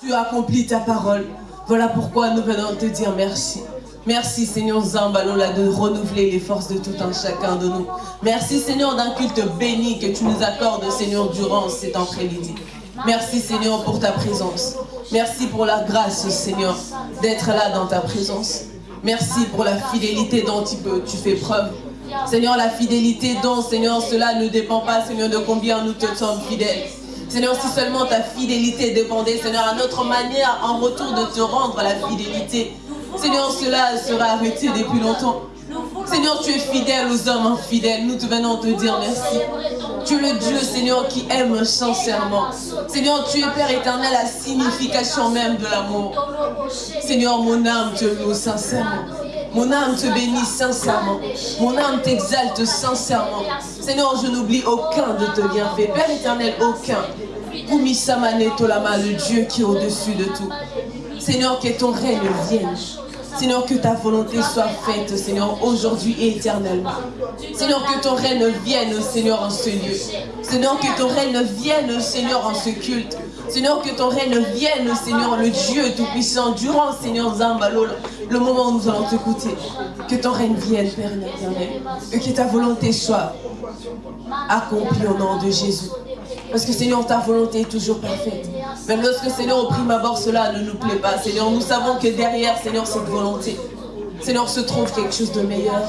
Tu as accompli ta parole. Voilà pourquoi nous venons te dire merci. Merci Seigneur Zambalola de renouveler les forces de tout un chacun de nous. Merci Seigneur d'un culte béni que tu nous accordes Seigneur durant cet après-midi. Merci Seigneur pour ta présence. Merci pour la grâce Seigneur d'être là dans ta présence. Merci pour la fidélité dont tu fais preuve. Seigneur, la fidélité dont, Seigneur, cela ne dépend pas, Seigneur, de combien nous te sommes fidèles. Seigneur, si seulement ta fidélité dépendait, Seigneur, à notre manière, en retour de te rendre la fidélité, Seigneur, cela sera arrêté depuis longtemps. Seigneur, tu es fidèle aux hommes infidèles. Nous te venons te dire merci. Tu es le Dieu, Seigneur, qui aime sincèrement. Seigneur, tu es Père éternel, la signification même de l'amour. Seigneur, mon âme te loue sincèrement. Mon âme te bénit sincèrement. Mon âme t'exalte sincèrement. Seigneur, je n'oublie aucun de tes bienfaits. Père éternel, aucun. Kumisamane Tolama, le Dieu qui est au-dessus de tout. Seigneur, que ton règne vienne. Seigneur, que ta volonté soit faite, Seigneur, aujourd'hui et éternellement. Seigneur, que ton règne vienne, Seigneur, en ce lieu. Seigneur, que ton règne vienne, Seigneur, en ce culte. Seigneur, que ton règne vienne, Seigneur, le Dieu Tout-Puissant, durant, Seigneur Zambalol, le moment où nous allons t'écouter. Que ton règne vienne, Père éternel. Et que ta volonté soit accomplie au nom de Jésus. Parce que Seigneur, ta volonté est toujours parfaite. Même lorsque Seigneur, au prime abord, cela ne nous plaît pas. Seigneur, nous savons que derrière, Seigneur, cette volonté, Seigneur, se trouve quelque chose de meilleur.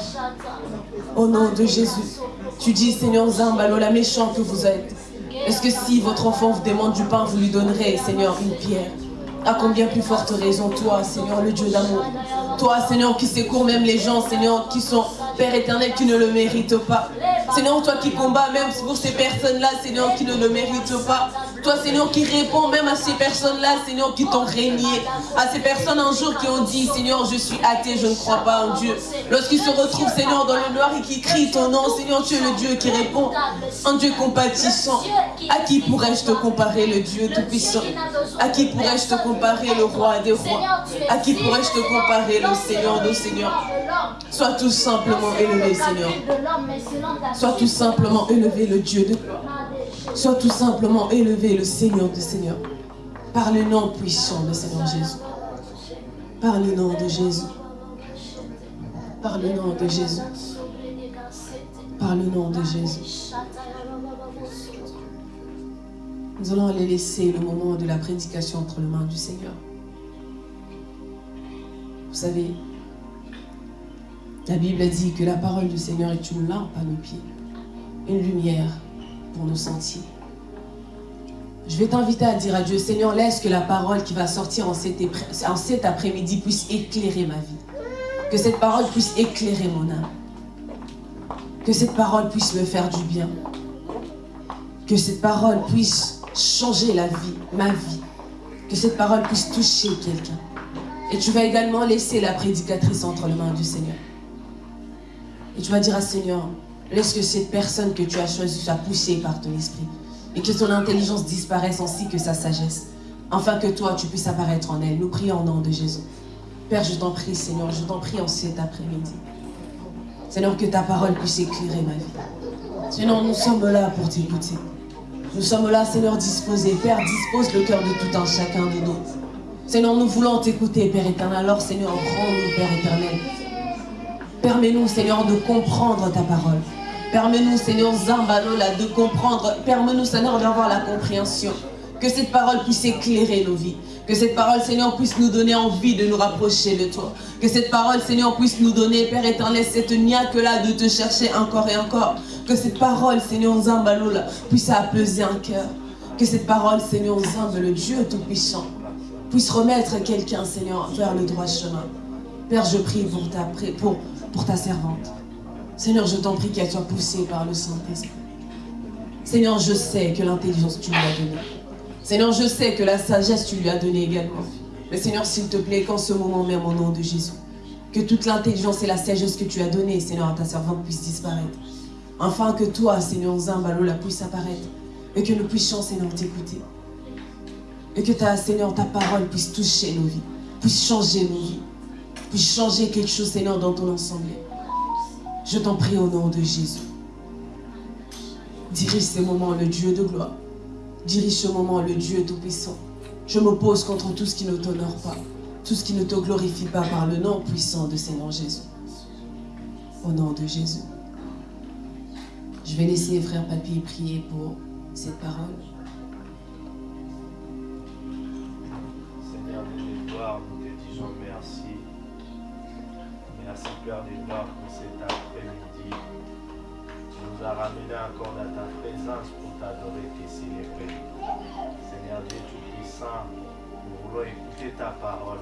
Au nom de Jésus. Tu dis, Seigneur Zambalo, la méchant que vous êtes. Est-ce que si votre enfant vous demande du pain, vous lui donnerez, Seigneur, une pierre? À combien plus forte raison, toi, Seigneur, le Dieu d'amour? Toi, Seigneur, qui secours même les gens, Seigneur, qui sont, Père éternel, qui ne le méritent pas. Seigneur, toi qui combats même pour ces personnes-là, Seigneur, qui ne le méritent pas. Toi, Seigneur, qui réponds même à ces personnes-là, Seigneur, qui t'ont régné. À ces personnes un jour qui ont dit, Seigneur, je suis athée, je ne crois pas en Dieu. Lorsqu'ils se retrouvent, Seigneur, dans le noir et qui crient ton nom, Seigneur, tu es le Dieu qui répond. Un Dieu compatissant. À qui pourrais-je te comparer, le Dieu Tout-Puissant? À qui pourrais-je te comparer, le Roi des Rois? À qui pourrais-je te comparer, le Seigneur de Seigneurs? Sois tout simplement élevé, Seigneur. Sois tout simplement élevé, le Dieu de gloire. Sois tout simplement élevé, le Seigneur de Seigneur. Par le nom puissant de Seigneur Jésus. Par le nom de Jésus. Par le nom de Jésus. Par le nom de Jésus. Nous allons aller laisser le moment de la prédication entre les mains du Seigneur. Vous savez, la Bible dit que la parole du Seigneur est une lampe à nos pieds, une lumière pour nos sentiers. Je vais t'inviter à dire à Dieu, Seigneur, laisse que la parole qui va sortir en cet, en cet après-midi puisse éclairer ma vie. Que cette parole puisse éclairer mon âme. Que cette parole puisse me faire du bien. Que cette parole puisse changer la vie, ma vie. Que cette parole puisse toucher quelqu'un. Et tu vas également laisser la prédicatrice entre les mains du Seigneur. Et tu vas dire à Seigneur, laisse que cette personne que tu as choisie soit poussée par ton esprit. Et que son intelligence disparaisse ainsi que sa sagesse. Afin que toi, tu puisses apparaître en elle. Nous prions au nom de Jésus. Père, je t'en prie, Seigneur, je t'en prie en cet après-midi. Seigneur, que ta parole puisse éclairer ma vie. Seigneur, nous sommes là pour t'écouter. Nous sommes là, Seigneur, disposés. Père, dispose le cœur de tout un chacun de nous. Seigneur, nous voulons t'écouter, Père éternel. Alors, Seigneur, rends-nous, Père éternel. Permets-nous, Seigneur, de comprendre ta parole. Permets-nous, Seigneur, Zambalola, de comprendre. Permets-nous, Seigneur, d'avoir la compréhension. Que cette parole puisse éclairer nos vies. Que cette parole, Seigneur, puisse nous donner envie de nous rapprocher de toi. Que cette parole, Seigneur, puisse nous donner, Père éternel, cette niaque-là de te chercher encore et encore. Que cette parole, Seigneur Zambalola, puisse apaiser un cœur. Que cette parole, Seigneur Zamb, le Dieu Tout-Puissant, puisse remettre quelqu'un, Seigneur, vers le droit chemin. Père, je prie pour ta, pour, pour ta servante. Seigneur, je t'en prie qu'elle soit poussée par le Saint-Esprit. Seigneur, je sais que l'intelligence, tu lui as donnée. Seigneur, je sais que la sagesse, tu lui as donnée également. Mais Seigneur, s'il te plaît, qu'en ce moment même, au nom de Jésus, que toute l'intelligence et la sagesse que tu as donnée, Seigneur, à ta servante puisse disparaître. Afin que toi, Seigneur Zambalo, la puisse apparaître. Et que nous puissions, Seigneur, t'écouter. Et que ta, Seigneur, ta parole puisse toucher nos vies, puisse changer nos vies, puisse changer quelque chose, Seigneur, dans ton ensemble. Je t'en prie au nom de Jésus. Dirige ces moments, le Dieu de gloire. Dirige ce moment, le Dieu Tout-Puissant. Je m'oppose contre tout ce qui ne t'honore pas, tout ce qui ne te glorifie pas par le nom puissant de Seigneur Jésus. Au nom de Jésus. Je vais laisser frère Papy prier pour cette parole. Père de pour cet après-midi. Tu nous as ramenés encore dans ta présence pour t'adorer, te célébrer. Seigneur Dieu Tout-Puissant, nous voulons écouter ta parole.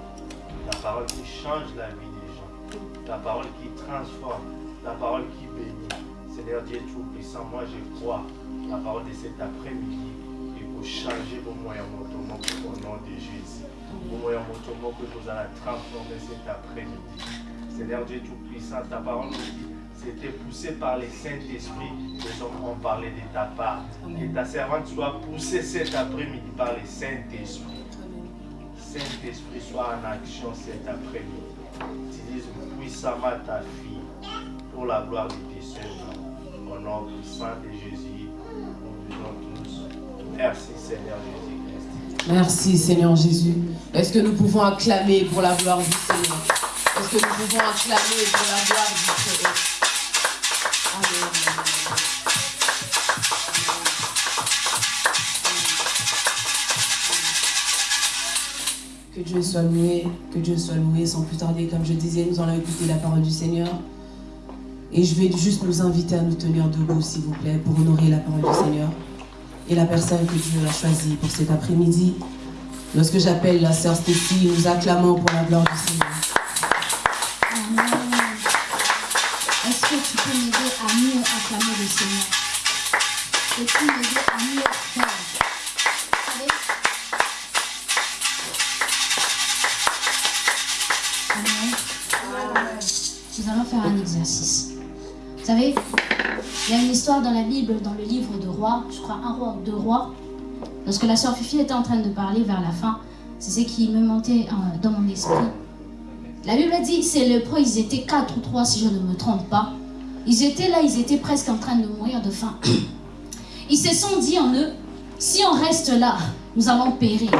Ta parole qui change la vie des gens. Ta parole qui transforme. Ta parole qui bénit. Seigneur Dieu Tout-Puissant, moi je crois la parole de cet après-midi et pour changer vos moyens au nom de Jésus. Moyens mouvement que nous allons transformer cet après-midi. Seigneur Dieu Tout-Puissant, ta parole nous dit c'était poussé par le Saint-Esprit. Les hommes ont parlé de ta part. Que ta servante soit poussée cet après-midi par le Saint-Esprit. Saint-Esprit soit en action cet après-midi. Utilise puissamment ta fille pour la gloire de tes seigneurs. Au nom puissant de Jésus, nous disons tous merci Seigneur Jésus-Christ. Merci Seigneur Jésus. Est-ce que nous pouvons acclamer pour la gloire du Seigneur? Est-ce que nous pouvons acclamer pour la gloire du Seigneur Que Dieu soit loué, que Dieu soit loué sans plus tarder. Comme je disais, nous allons écouter la parole du Seigneur. Et je vais juste nous inviter à nous tenir debout, s'il vous plaît, pour honorer la parole du Seigneur et la personne que Dieu a choisie pour cet après-midi. Lorsque j'appelle la sœur Stéphie, nous acclamons pour la gloire du Seigneur. Tu peux m'aider à mieux acclamer le Seigneur Peux-tu m'aider à mieux Amen. Nous allons faire un exercice. Vous savez, il y a une histoire dans la Bible, dans le livre de Rois, je crois un roi ou deux rois. Lorsque la sœur Fifi était en train de parler vers la fin, c'est ce qui me montait euh, dans mon esprit. La Bible dit, c'est lépreux, ils étaient quatre ou trois si je ne me trompe pas. Ils étaient là, ils étaient presque en train de mourir de faim. Ils se sont dit en eux, si on reste là, nous allons périr.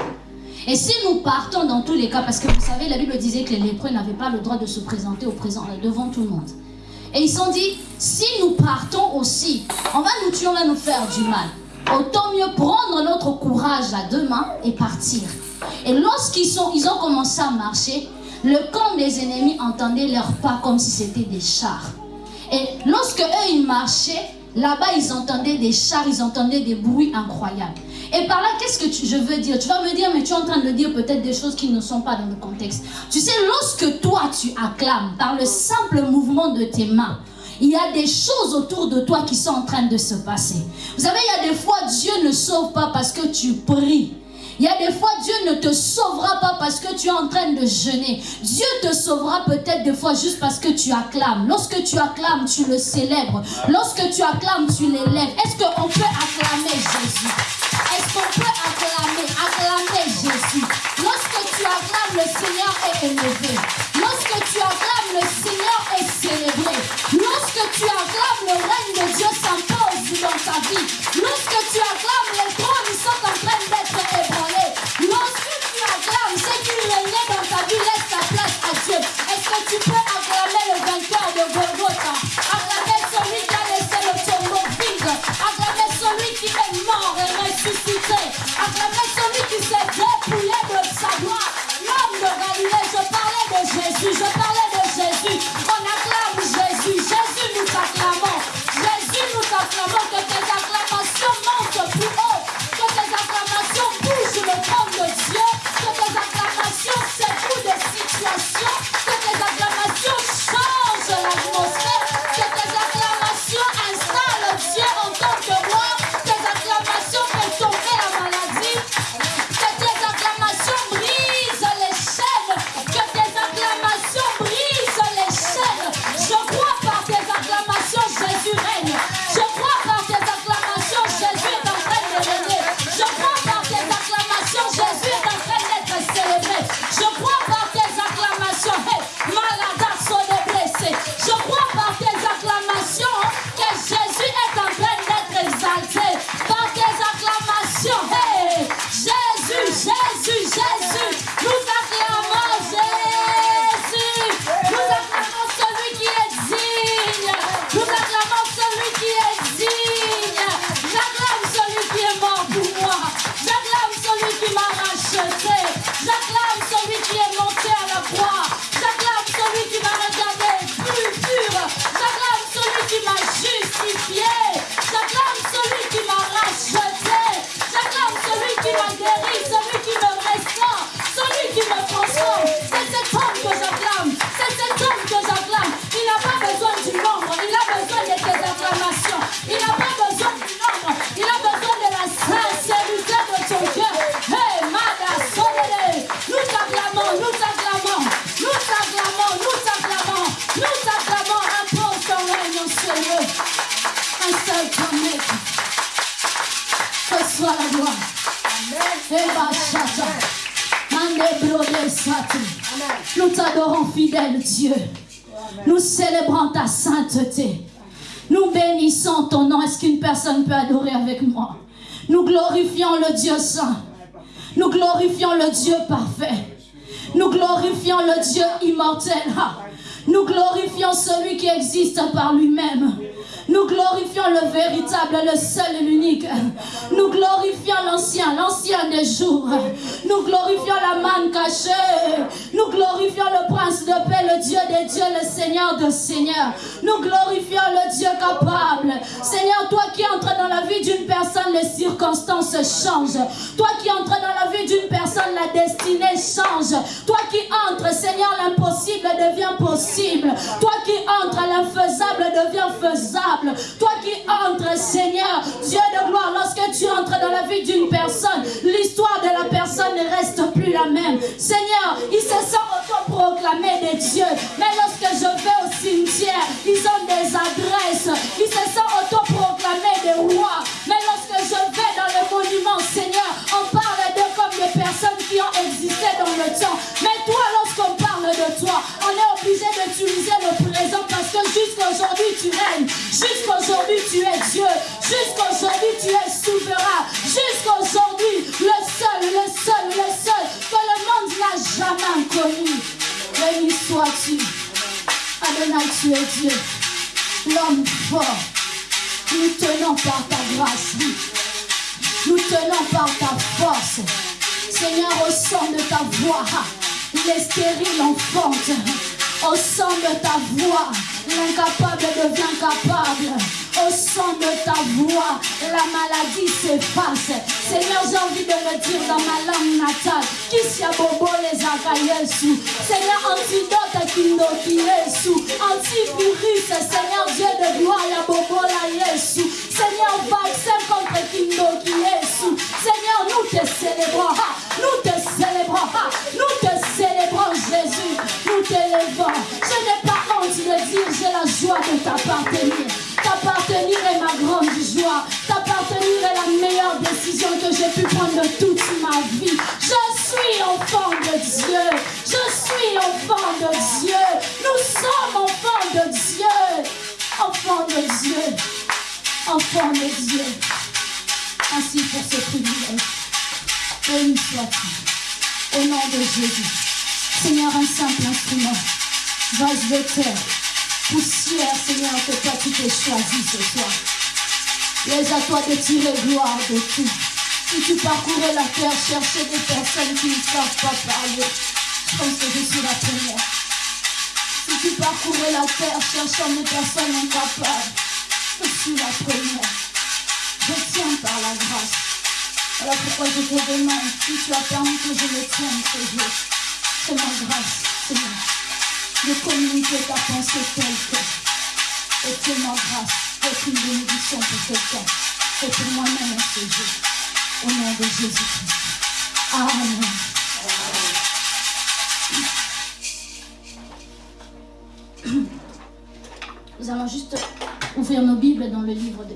Et si nous partons dans tous les cas, parce que vous savez, la Bible disait que les lépreux n'avaient pas le droit de se présenter présent, devant tout le monde. Et ils se sont dit, si nous partons aussi, on va nous tuer, on va nous faire du mal. Autant mieux prendre notre courage à deux mains et partir. Et lorsqu'ils ont commencé à marcher, le camp des ennemis entendait leurs pas comme si c'était des chars. Et lorsque eux, ils marchaient, là-bas, ils entendaient des chars, ils entendaient des bruits incroyables. Et par là, qu'est-ce que je veux dire? Tu vas me dire, mais tu es en train de dire peut-être des choses qui ne sont pas dans le contexte. Tu sais, lorsque toi, tu acclames par le simple mouvement de tes mains, il y a des choses autour de toi qui sont en train de se passer. Vous savez, il y a des fois, Dieu ne sauve pas parce que tu pries. Il y a des fois, Dieu ne te sauvera pas parce que tu es en train de jeûner. Dieu te sauvera peut-être des fois juste parce que tu acclames. Lorsque tu acclames, tu le célèbres. Lorsque tu acclames, tu l'élèves. Est-ce qu'on peut acclamer Jésus? Est-ce qu'on peut acclamer Acclamer Jésus? Lorsque tu acclames, le Seigneur est élevé. Lorsque tu acclames, le Seigneur est célébré. Lorsque tu acclames, le règne de Dieu s'impose dans ta vie. Lorsque tu acclames, les trônes sont en train d'être dans ta vie laisse ta place à Dieu. Est-ce que tu peux acclamer le vainqueur de Golgotha? Acclamer celui qui a laissé le tombeau vide. Acclamer celui qui est mort et ressuscité. Acclamer celui qui s'est parfait. Nous glorifions le Dieu immortel. Nous glorifions celui qui existe par lui-même. Nous glorifions le véritable, le seul et l'unique. Nous glorifions l'ancien, l'ancien des jours. Nous glorifions la manne cachée. Nous glorifions le prince de paix, le Dieu des dieux, le Seigneur de seigneurs. Nous glorifions le Dieu capable. Seigneur, toi qui entres dans la vie d'une personne, les circonstances changent. Toi qui entres dans la vie d'une personne, la destinée change. Toi qui entres, Seigneur, l'impossible devient possible. Toi qui entres, l'infaisable devient faisable. Toi qui entres, Seigneur, Dieu de gloire, lorsque tu entres dans la vie d'une personne, l'histoire de la personne ne reste plus la même. Seigneur, ils se sont autoproclamés des dieux. Mais lorsque je vais au cimetière, ils ont des adresses. Ils se sont autoproclamés des rois. Mais lorsque je vais dans le monument, Seigneur, on parle d'eux comme des personnes qui ont existé dans le temps. Mais toi, lorsqu'on parle toi, on est obligé d'utiliser le présent parce que jusqu'aujourd'hui, tu règnes. Jusqu'aujourd'hui, tu es Dieu. Jusqu'aujourd'hui, tu es souverain. Jusqu'aujourd'hui, le seul, le seul, le seul que le monde n'a jamais connu. Béni sois-tu. Adonai, tu es Dieu. L'homme fort. Nous tenons par ta grâce. Nous tenons par ta force. Seigneur, au son de ta voix, les stériles enfante. Au son de ta voix, l'incapable devient capable. Au son de ta voix, la maladie s'efface. Seigneur, j'ai envie de le dire dans ma langue natale. Kisya bobo les akayesu. Seigneur, antidote kindo yesu. Antivirus, Seigneur Dieu de gloire, ya bobo la yesu. Seigneur, vaccin contre kindo yesu. Seigneur, nous te célébrons. Nous te célébrons. Nous te célébrons, Jésus. Nous t'élevons. Je n'ai pas honte de dire, j'ai la joie de t'appartenir. T'appartenir est ma grande joie. T'appartenir est la meilleure décision que j'ai pu prendre toute ma vie. Je suis enfant de Jésus. Seigneur, un simple instrument. Vase de terre. Poussière, Seigneur, que toi tu t'es choisi ce soir. Laisse à toi de tirer gloire de tout. Si tu parcourais la terre, chercher des personnes qui ne savent pas parler, je pense que je suis la première. Si tu parcourais la terre, cherchant des personnes incapables, je suis la première. Je tiens par la grâce. Voilà pourquoi je te demande, si tu as permis que je le tienne jour, c'est ma grâce, Seigneur, de communiquer ta pensée telle que, et c'est ma grâce, être une bénédiction pour quelqu'un, et pour moi-même jour, au nom de Jésus-Christ. Amen. Nous allons juste ouvrir nos Bibles dans le livre de.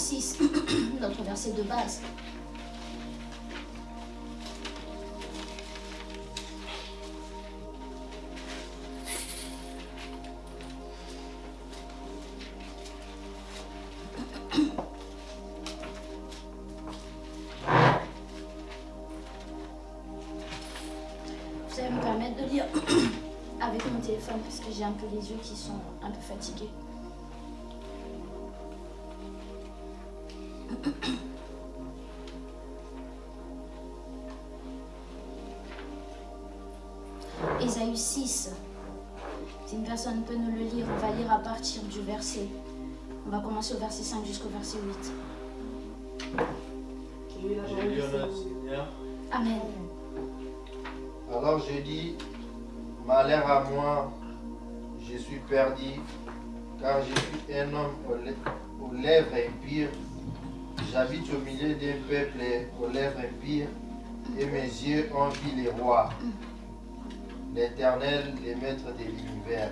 6, notre verset de base. Vous allez me permettre de lire avec mon téléphone parce que j'ai un peu les yeux qui sont un peu fatigués. Ésaïe 6. Si une personne peut nous le lire, on va lire à partir du verset. On va commencer au verset 5 jusqu'au verset 8. J'ai lu notre Seigneur. Amen. Alors je dis, malheur à moi, je suis perdu, car je suis un homme aux lè- aux lèvres impires. J'habite au milieu d'un peuple aux lèvres impires, et mes yeux ont vu les rois, l'Éternel, le maître de l'univers.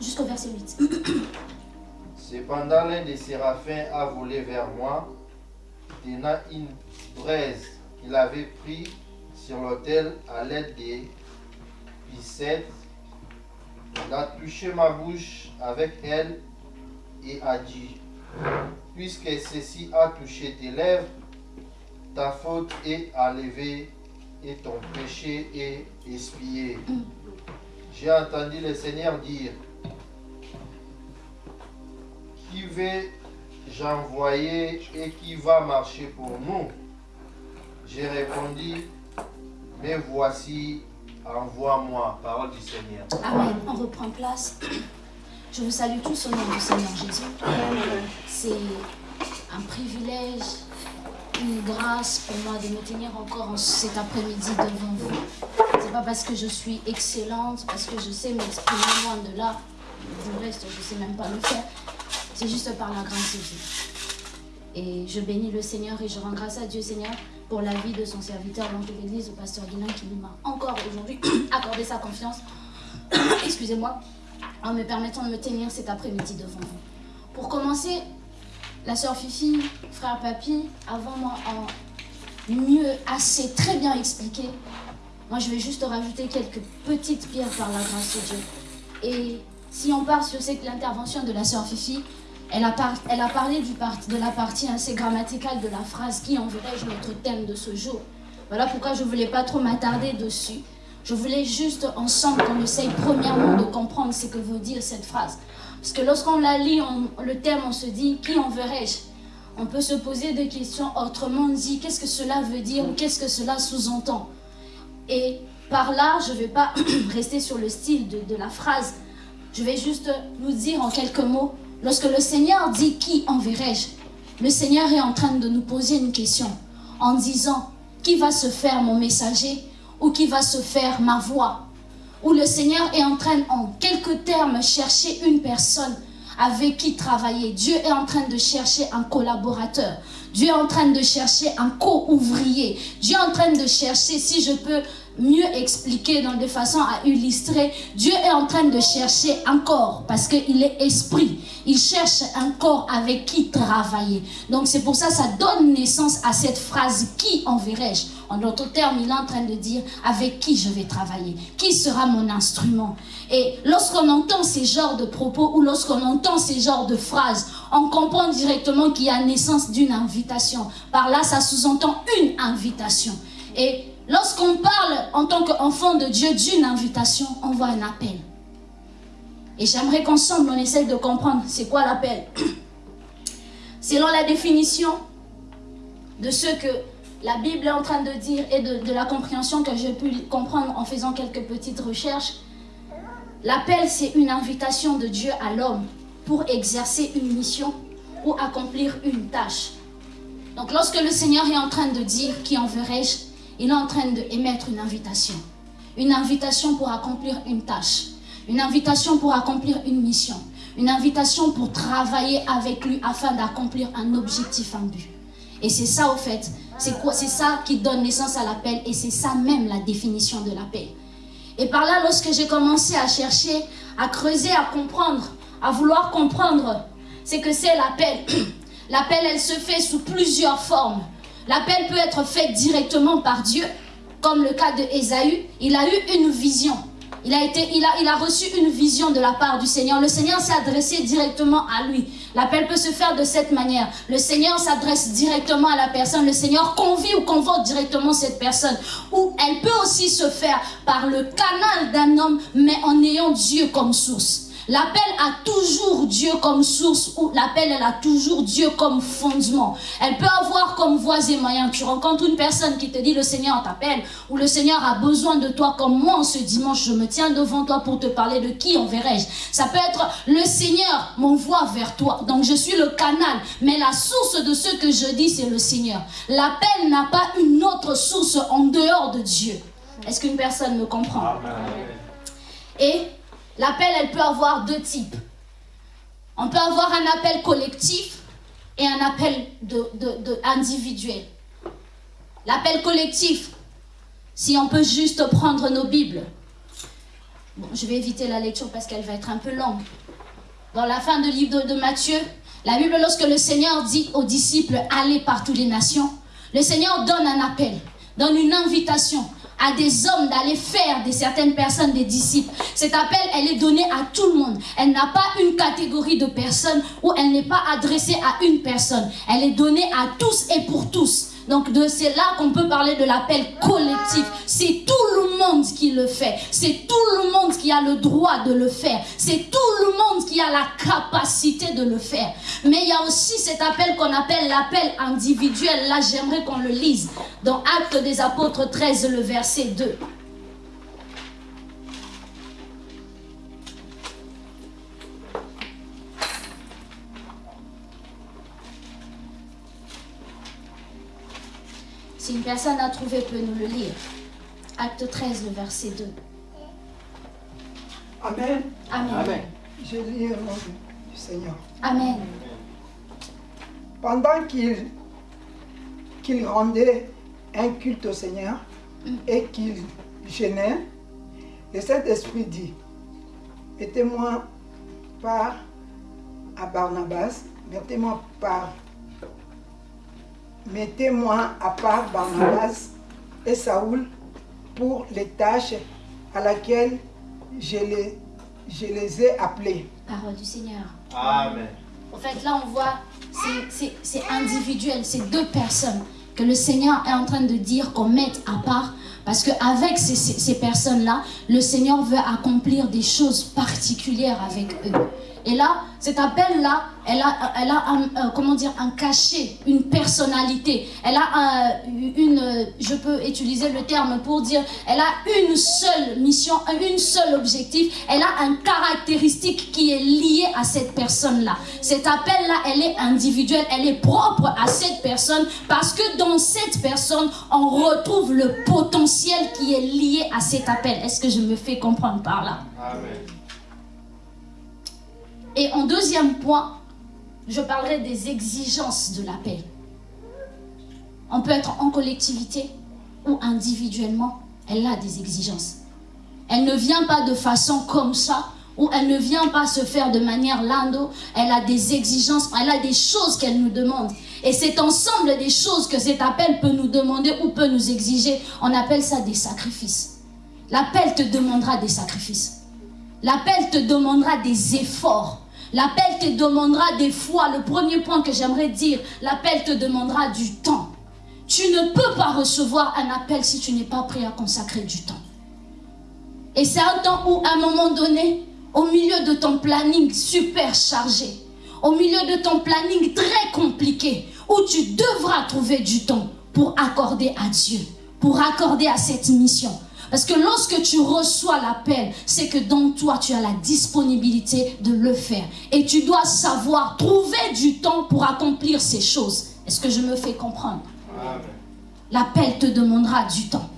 Jusqu'au verset 8. Cependant, l'un des séraphins a volé vers moi, tenant une braise qu'il avait pris sur l'autel à l'aide des pissettes. Il a touché ma bouche avec elle et a dit, puisque ceci a touché tes lèvres, ta faute est enlevée et ton péché est expié. J'ai entendu le Seigneur dire, qui vais-je envoyer et qui va marcher pour nous? J'ai répondu, mais voici, envoie-moi. Parole du Seigneur. Amen. On reprend place. Je vous salue tous au nom du Seigneur Jésus. C'est un privilège, une grâce pour moi de me tenir encore en cet après-midi devant vous. C'est pas parce que je suis excellente, parce que je sais m'exprimer loin de là. Du reste, je sais même pas le faire. C'est juste par la grâce de Dieu. Et je bénis le Seigneur et je rends grâce à Dieu, Seigneur, pour la vie de son serviteur, l'ange de l'Église, le pasteur Guinan, qui m'a encore aujourd'hui accordé sa confiance. Excusez-moi en me permettant de me tenir cet après-midi devant vous. Pour commencer, la sœur Fifi, frère Papy, avant moi, en mieux, assez, très bien expliqué. Moi, je vais juste rajouter quelques petites pierres par la grâce de Dieu. Et si on part sur cette- l'intervention de la sœur Fifi, elle a, parlé de la partie assez grammaticale de la phrase qui enverrai-je notre thème de ce jour. Voilà pourquoi je ne voulais pas trop m'attarder dessus. Je voulais juste ensemble qu'on essaye premièrement de comprendre ce que veut dire cette phrase. Parce que lorsqu'on la lit, le thème, on se dit qui enverrai-je? On peut se poser des questions autrement dit qu'est-ce que cela veut dire ou qu'est-ce que cela sous-entend? Et par là, je ne vais pas rester sur le style de, de la phrase. Je vais juste nous dire en quelques mots, lorsque le Seigneur dit qui enverrai-je? Le Seigneur est en train de nous poser une question en disant qui va se faire mon messager ou qui va se faire ma voix? Où le Seigneur est en train, en quelques termes, chercher une personne avec qui travailler. Dieu est en train de chercher un collaborateur. Dieu est en train de chercher un co-ouvrier. Dieu est en train de chercher, si je peux mieux expliquer dans de façon à illustrer, Dieu est en train de chercher un corps parce qu'il est esprit. Il cherche un corps avec qui travailler. Donc c'est pour ça ça donne naissance à cette phrase qui enverrai-je? En d'autres termes, il est en train de dire avec qui je vais travailler, qui sera mon instrument? Et lorsqu'on entend ces genres de propos ou lorsqu'on entend ces genres de phrases, on comprend directement qu'il y a naissance d'une invitation. Par là, ça sous-entend une invitation. Et lorsqu'on parle en tant qu'enfant de Dieu d'une invitation, on voit un appel. Et j'aimerais qu'ensemble, on essaye de comprendre c'est quoi l'appel. Selon la définition de ce que la Bible est en train de dire et de, de la compréhension que j'ai pu comprendre en faisant quelques petites recherches, l'appel c'est une invitation de Dieu à l'homme pour exercer une mission ou accomplir une tâche. Donc lorsque le Seigneur est en train de dire qui enverrai-je, il est en train d'émettre une invitation. Une invitation pour accomplir une tâche. Une invitation pour accomplir une mission. Une invitation pour travailler avec lui afin d'accomplir un objectif, un but. Et c'est ça au fait, c'est C'est ça qui donne naissance à l'appel et c'est ça même la définition de l'appel. Et par là, lorsque j'ai commencé à chercher, à creuser, à comprendre, à vouloir comprendre ce que c'est l'appel, l'appel, elle se fait sous plusieurs formes. L'appel peut être fait directement par Dieu, comme le cas de Ésaü. Il a eu une vision. Il a, été, il, a, il a reçu une vision de la part du Seigneur. Le Seigneur s'est adressé directement à lui. L'appel peut se faire de cette manière. Le Seigneur s'adresse directement à la personne. Le Seigneur convie ou convoque directement cette personne. Ou elle peut aussi se faire par le canal d'un homme, mais en ayant Dieu comme source. L'appel a toujours Dieu comme source ou l'appel elle a toujours Dieu comme fondement. Elle peut avoir comme voies et moyens. Tu rencontres une personne qui te dit le Seigneur t'appelle ou le Seigneur a besoin de toi comme moi en ce dimanche, je me tiens devant toi pour te parler de qui enverrai-je. Ça peut être le Seigneur m'envoie vers toi. Donc je suis le canal, mais la source de ce que je dis, c'est le Seigneur. L'appel n'a pas une autre source en dehors de Dieu. Est-ce qu'une personne me comprend? Et l'appel, elle peut avoir deux types. On peut avoir un appel collectif et un appel individuel. L'appel collectif, si on peut juste prendre nos Bibles. je vais éviter la lecture parce qu'elle va être un peu longue. Dans la fin du livre de, de Matthieu, la Bible, lorsque le Seigneur dit aux disciples, allez par toutes les nations, le Seigneur donne un appel, donne une invitation à des hommes d'aller faire de certaines personnes des disciples. Cet appel, elle est donnée à tout le monde. Elle n'a pas une catégorie de personnes ou elle n'est pas adressée à une personne. Elle est donnée à tous et pour tous. Donc c'est là qu'on peut parler de l'appel collectif. C'est tout le monde qui le fait. C'est tout le monde qui a le droit de le faire. C'est tout le monde qui a la capacité de le faire. Mais il y a aussi cet appel qu'on appelle l'appel individuel. Là, j'aimerais qu'on le lise dans Actes des Apôtres 13, le verset 2. Si une personne a trouvé peut nous le lire. Acte 13, le verset 2. Amen. Amen. Je lis au nom du Seigneur. Amen. Pendant qu'il qu'il rendait un culte au Seigneur mm. et qu'il gênait, le Saint-Esprit dit, mettez-moi par à Barnabas, mettez-moi par Mettez-moi à part Barnabas et Saoul pour les tâches à laquelle je les, je les ai appelés. Parole du Seigneur. Amen. En fait, là, on voit, c'est individuel, c'est deux personnes que le Seigneur est en train de dire qu'on mette à part. Parce qu'avec ces, ces, ces personnes-là, le Seigneur veut accomplir des choses particulières avec eux. Et là, cet appel-là, elle a, elle a un, euh, comment dire, un cachet, une personnalité. Elle a une, je peux utiliser le terme pour dire, elle a une seule mission, une seule objectif. Elle a un caractéristique qui est lié à cette personne-là. Cet appel-là, elle est individuelle, elle est propre à cette personne parce que dans cette personne, on retrouve le potentiel qui est lié à cet appel. Est-ce que je me fais comprendre par là? Amen. Et en deuxième point, je parlerai des exigences de l'appel. On peut être en collectivité ou individuellement, elle a des exigences. Elle ne vient pas de façon comme ça, ou elle ne vient pas se faire de manière lando. Elle a des exigences, elle a des choses qu'elle nous demande. Et c'est ensemble des choses que cet appel peut nous demander ou peut nous exiger. On appelle ça des sacrifices. L'appel te demandera des sacrifices. L'appel te demandera des efforts. L'appel te demandera des fois, le premier point que j'aimerais dire, l'appel te demandera du temps. Tu ne peux pas recevoir un appel si tu n'es pas prêt à consacrer du temps. Et c'est un temps où, à un moment donné, au milieu de ton planning super chargé, au milieu de ton planning très compliqué, où tu devras trouver du temps pour accorder à Dieu, pour accorder à cette mission, parce que lorsque tu reçois l'appel, c'est que dans toi, tu as la disponibilité de le faire. Et tu dois savoir trouver du temps pour accomplir ces choses. Est-ce que je me fais comprendre? L'appel te demandera du temps.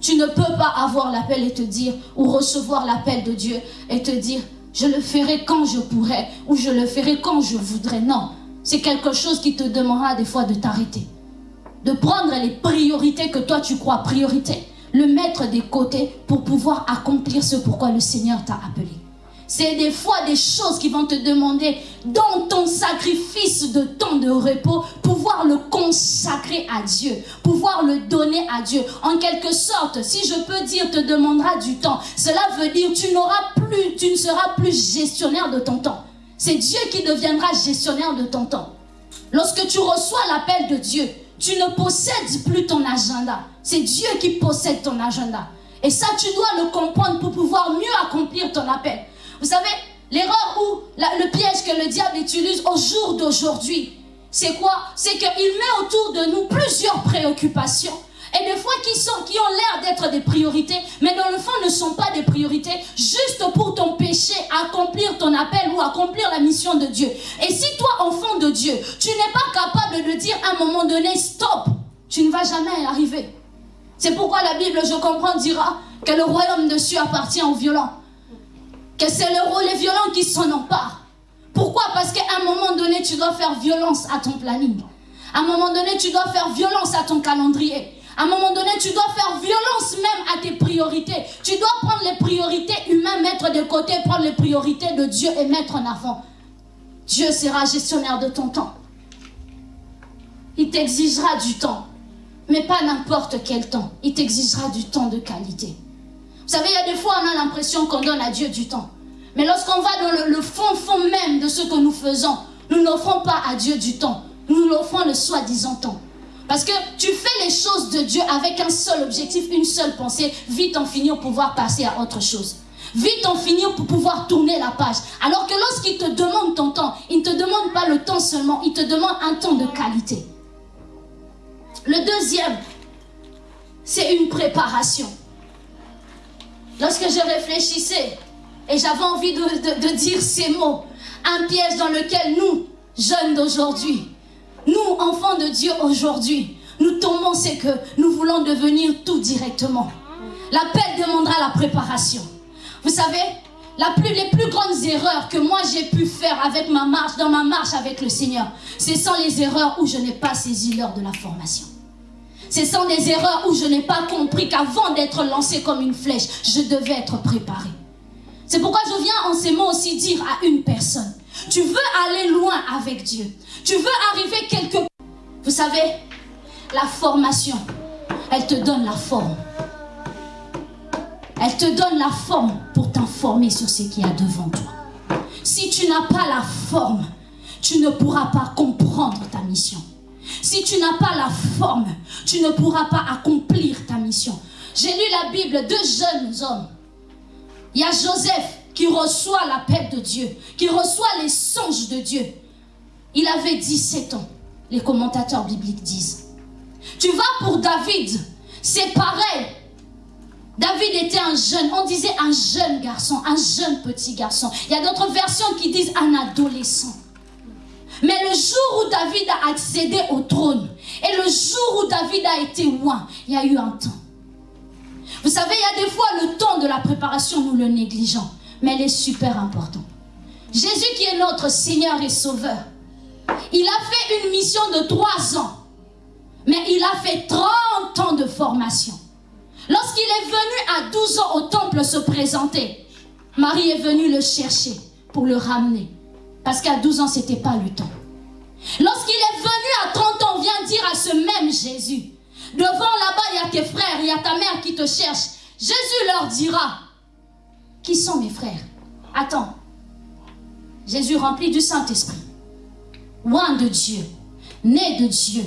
Tu ne peux pas avoir l'appel et te dire, ou recevoir l'appel de Dieu et te dire, je le ferai quand je pourrai, ou je le ferai quand je voudrais. Non, c'est quelque chose qui te demandera des fois de t'arrêter. De prendre les priorités que toi tu crois priorité le mettre des côtés pour pouvoir accomplir ce pourquoi le Seigneur t'a appelé. C'est des fois des choses qui vont te demander dans ton sacrifice de temps de repos, pouvoir le consacrer à Dieu, pouvoir le donner à Dieu. En quelque sorte, si je peux dire, te demandera du temps. Cela veut dire tu n'auras plus, tu ne seras plus gestionnaire de ton temps. C'est Dieu qui deviendra gestionnaire de ton temps. Lorsque tu reçois l'appel de Dieu, tu ne possèdes plus ton agenda. C'est Dieu qui possède ton agenda. Et ça, tu dois le comprendre pour pouvoir mieux accomplir ton appel. Vous savez, l'erreur ou le piège que le diable utilise au jour d'aujourd'hui, c'est quoi? C'est qu'il met autour de nous plusieurs préoccupations. Et des fois qui, sont, qui ont l'air d'être des priorités, mais dans le fond ne sont pas des priorités, juste pour ton péché, accomplir ton appel ou accomplir la mission de Dieu. Et si toi, enfant de Dieu, tu n'es pas capable de dire à un moment donné, stop, tu ne vas jamais y arriver. C'est pourquoi la Bible, je comprends, dira que le royaume de Dieu appartient aux violents. Que c'est le, les violents qui s'en emparent. Pourquoi? Parce qu'à un moment donné, tu dois faire violence à ton planning. À un moment donné, tu dois faire violence à ton calendrier. À un moment donné, tu dois faire violence même à tes priorités. Tu dois prendre les priorités humaines, mettre de côté, prendre les priorités de Dieu et mettre en avant. Dieu sera gestionnaire de ton temps. Il t'exigera du temps, mais pas n'importe quel temps. Il t'exigera du temps de qualité. Vous savez, il y a des fois, on a l'impression qu'on donne à Dieu du temps. Mais lorsqu'on va dans le, fond, fond même de ce que nous faisons, nous n'offrons pas à Dieu du temps. Nous l'offrons le soi-disant temps. Parce que tu fais les choses de Dieu avec un seul objectif, une seule pensée, vite en finir pour pouvoir passer à autre chose. Vite en finir pour pouvoir tourner la page. Alors que lorsqu'il te demande ton temps, il ne te demande pas le temps seulement, il te demande un temps de qualité. Le deuxième, c'est une préparation. Lorsque je réfléchissais et j'avais envie de, de, dire ces mots, un piège dans lequel nous, jeunes d'aujourd'hui, nous, enfants de Dieu aujourd'hui, nous tombons, c'est que nous voulons devenir tout directement. L'appel demandera la préparation. Vous savez, les plus grandes erreurs que moi j'ai pu faire avec ma marche, dans ma marche avec le Seigneur, ce sont les erreurs où je n'ai pas saisi l'heure de la formation. Ce sont des erreurs où je n'ai pas compris qu'avant d'être lancé comme une flèche, je devais être préparé. C'est pourquoi je viens en ces mots aussi dire à une personne, tu veux aller loin avec Dieu, tu veux arriver quelque part. Vous savez, la formation, elle te donne la forme. Elle te donne la forme pour t'informer sur ce qu'il y a devant toi. Si tu n'as pas la forme, tu ne pourras pas comprendre ta mission. Si tu n'as pas la forme, tu ne pourras pas accomplir ta mission. J'ai lu la Bible, deux jeunes hommes. Il y a Joseph qui reçoit l'appel de Dieu, qui reçoit les songes de Dieu. Il avait 17 ans, les commentateurs bibliques disent. Tu vas pour David, c'est pareil. David était un jeune, on disait un jeune garçon, un jeune petit garçon. Il y a d'autres versions qui disent un adolescent. Mais le jour où David a accédé au trône et le jour où David a été loin, il y a eu un temps. Vous savez, il y a des fois le temps de la préparation, nous le négligeons, mais elle est super important. Jésus qui est notre Seigneur et Sauveur, il a fait une mission de trois ans, mais il a fait 30 ans de formation. Lorsqu'il est venu à 12 ans au temple se présenter, Marie est venue le chercher pour le ramener. Parce qu'à 12 ans, ce n'était pas le temps. Lorsqu'il est venu à 30 ans, vient dire à ce même Jésus, devant là-bas, il y a tes frères, il y a ta mère qui te cherche. Jésus leur dira, qui sont mes frères? Attends, Jésus rempli du Saint-Esprit, loin de Dieu, né de Dieu.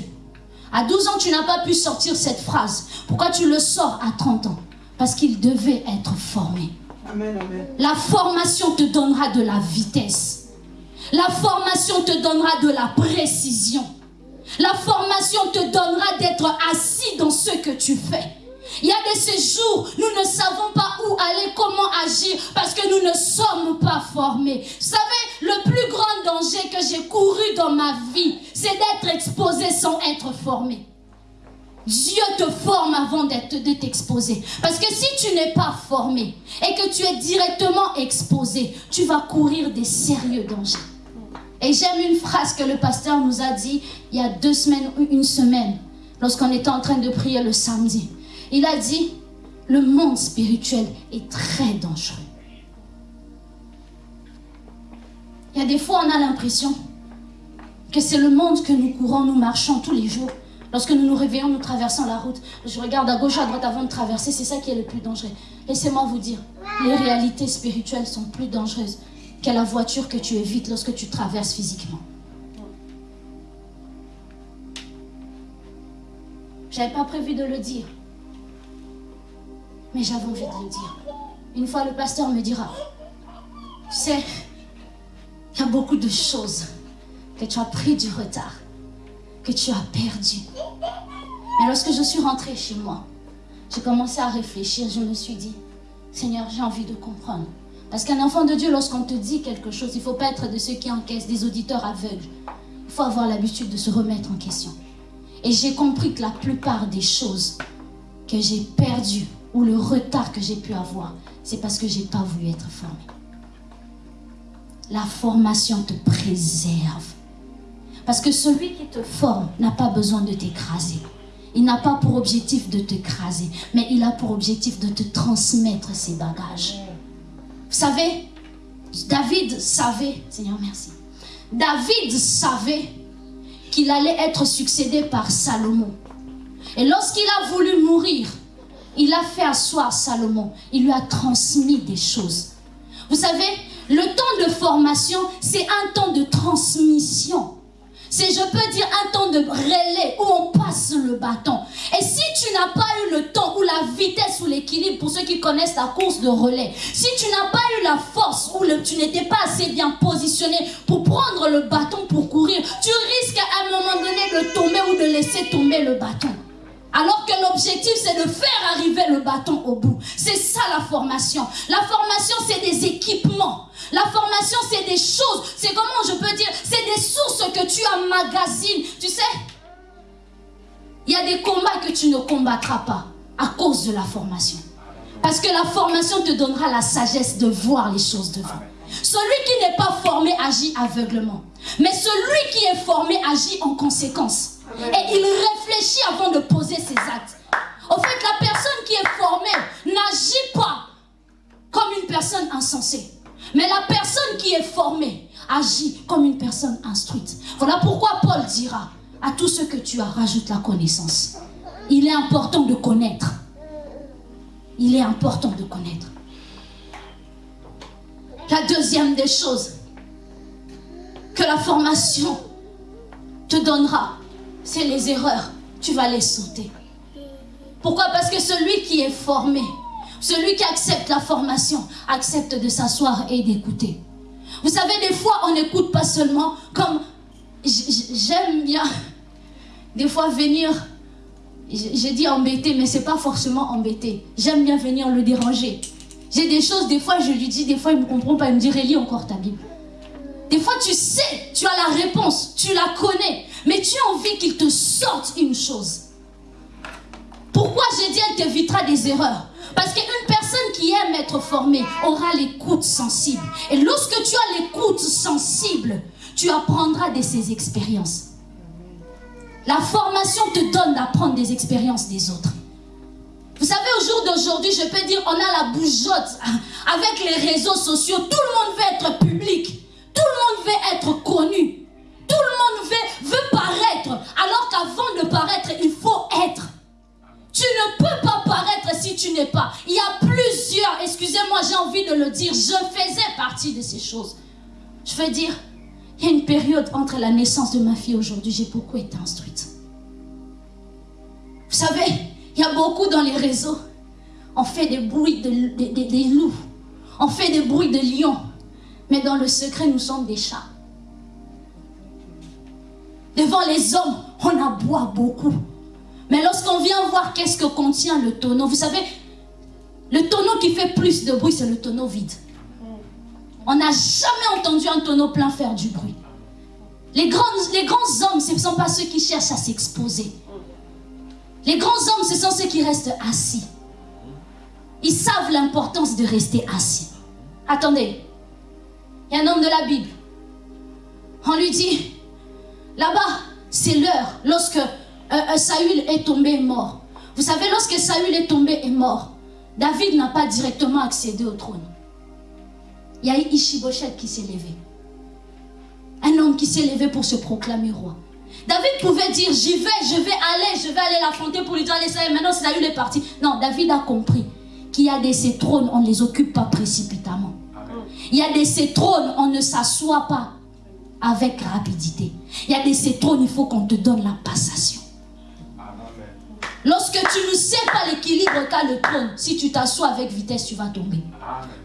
À 12 ans, tu n'as pas pu sortir cette phrase. Pourquoi tu le sors à 30 ans? Parce qu'il devait être formé. Amen, amen. La formation te donnera de la vitesse. La formation te donnera de la précision. La formation te donnera d'être assis dans ce que tu fais. Il y a de ces jours, nous ne savons pas où aller, comment parce que nous ne sommes pas formés. Vous savez, le plus grand danger que j'ai couru dans ma vie, c'est d'être exposé sans être formé. Dieu te forme avant de t'exposer. Parce que si tu n'es pas formé et que tu es directement exposé, tu vas courir des sérieux dangers. Et j'aime une phrase que le pasteur nous a dit il y a deux semaines ou une semaine, lorsqu'on était en train de prier le samedi. Il a dit, le monde spirituel est très dangereux. Il y a des fois, on a l'impression que c'est le monde que nous courons, nous marchons tous les jours. Lorsque nous nous réveillons, nous traversons la route. Je regarde à gauche, à droite avant de traverser. C'est ça qui est le plus dangereux. Laissez-moi vous dire, les réalités spirituelles sont plus dangereuses que la voiture que tu évites lorsque tu traverses physiquement. J'avais pas prévu de le dire. Mais j'avais envie de le dire. Une fois, le pasteur me dira, tu sais, il y a beaucoup de choses que tu as pris du retard. que tu as perdu. Mais lorsque je suis rentrée chez moi, j'ai commencé à réfléchir, je me suis dit, Seigneur, j'ai envie de comprendre. Parce qu'un enfant de Dieu, lorsqu'on te dit quelque chose, il ne faut pas être de ceux qui encaissent, des auditeurs aveugles. Il faut avoir l'habitude de se remettre en question. Et j'ai compris que la plupart des choses que j'ai perdues ou le retard que j'ai pu avoir, c'est parce que j'ai pas voulu être formé. La formation te préserve. Parce que celui qui te forme n'a pas besoin de t'écraser. Il n'a pas pour objectif de t'écraser, mais il a pour objectif de te transmettre ses bagages. Vous savez, David savait, Seigneur merci, David savait qu'il allait être succédé par Salomon. Et lorsqu'il a voulu mourir, il a fait asseoir Salomon. Il lui a transmis des choses. Vous savez, le temps de formation, c'est un temps de transmission. C'est, je peux dire, un temps de relais où on passe le bâton. Et si tu n'as pas eu le temps ou la vitesse ou l'équilibre, pour ceux qui connaissent la course de relais, si tu n'as pas eu la force ou tu n'étais pas assez bien positionné pour prendre le bâton pour courir, tu risques à un moment donné de tomber ou de laisser tomber le bâton. Alors que l'objectif, c'est de faire arriver le bâton au bout. C'est ça la formation. La formation, c'est des équipements. La formation, c'est des choses. C'est comment je peux dire C'est des sources que tu emmagasines. Tu sais Il y a des combats que tu ne combattras pas à cause de la formation. Parce que la formation te donnera la sagesse de voir les choses devant. Celui qui n'est pas formé agit aveuglement. Mais celui qui est formé agit en conséquence. Et il réfléchit avant de poser ses actes. En fait, la personne qui est formée n'agit pas comme une personne insensée. Mais la personne qui est formée agit comme une personne instruite. Voilà pourquoi Paul dira à tout ce que tu as, rajoute la connaissance. Il est important de connaître. Il est important de connaître. La deuxième des choses que la formation te donnera, c'est les erreurs. Tu vas les sauter. Pourquoi? Parce que celui qui est formé, celui qui accepte la formation, accepte de s'asseoir et d'écouter. Vous savez, des fois, on n'écoute pas seulement comme... J'aime bien, des fois, venir... J'ai dit embêter, mais c'est pas forcément embêter. J'aime bien venir le déranger. J'ai des choses, des fois, je lui dis, des fois, il ne me comprend pas. Il me dit, relis encore ta Bible. Des fois, tu sais, tu as la réponse, tu la connais, mais tu as envie qu'il te sorte une chose. Pourquoi j'ai dit elle t'évitera des erreurs? Parce qu'une personne qui aime être formée aura l'écoute sensible. Et lorsque tu as l'écoute sensible, tu apprendras de ses expériences. La formation te donne d'apprendre des expériences des autres. Vous savez, au jour d'aujourd'hui, je peux dire, on a la bougeotte avec les réseaux sociaux. Tout le monde veut être public. Tout le monde veut être connu. Tout le monde veut, paraître. Alors qu'avant de paraître, il faut être. Tu ne peux pas paraître si tu n'es pas. Il y a plusieurs, excusez-moi, j'ai envie de le dire, je faisais partie de ces choses. Je veux dire, il y a une période entre la naissance de ma fille aujourd'hui, j'ai beaucoup été instruite. Vous savez, il y a beaucoup dans les réseaux. On fait des bruits de, loups. On fait des bruits de lions. Mais dans le secret, nous sommes des chats. Devant les hommes, on aboie beaucoup. Mais lorsqu'on vient voir qu'est-ce que contient le tonneau, vous savez, le tonneau qui fait plus de bruit, c'est le tonneau vide. On n'a jamais entendu un tonneau plein faire du bruit. Les grands, les grands hommes, ce ne sont pas ceux qui cherchent à s'exposer. Les grands hommes, ce sont ceux qui restent assis. Ils savent l'importance de rester assis. Attendez, il y a un homme de la Bible. On lui dit, là-bas, c'est l'heure lorsque euh, euh, Saül est tombé mort. Vous savez, lorsque Saül est tombé et mort, David n'a pas directement accédé au trône. Il y a Ishiboshet qui s'est levé. Un homme qui s'est levé pour se proclamer roi. David pouvait dire, j'y vais, je vais aller, je vais aller l'affronter pour lui dire, allez, ça maintenant Saül est parti. Non, David a compris qu'il y a des ces trônes, on ne les occupe pas précipitamment. Il y a de ces trônes, on ne s'assoit pas avec rapidité. Il y a de ces trônes, il faut qu'on te donne la passation. Lorsque tu ne sais pas l'équilibre qu'a le trône, si tu t'assois avec vitesse, tu vas tomber.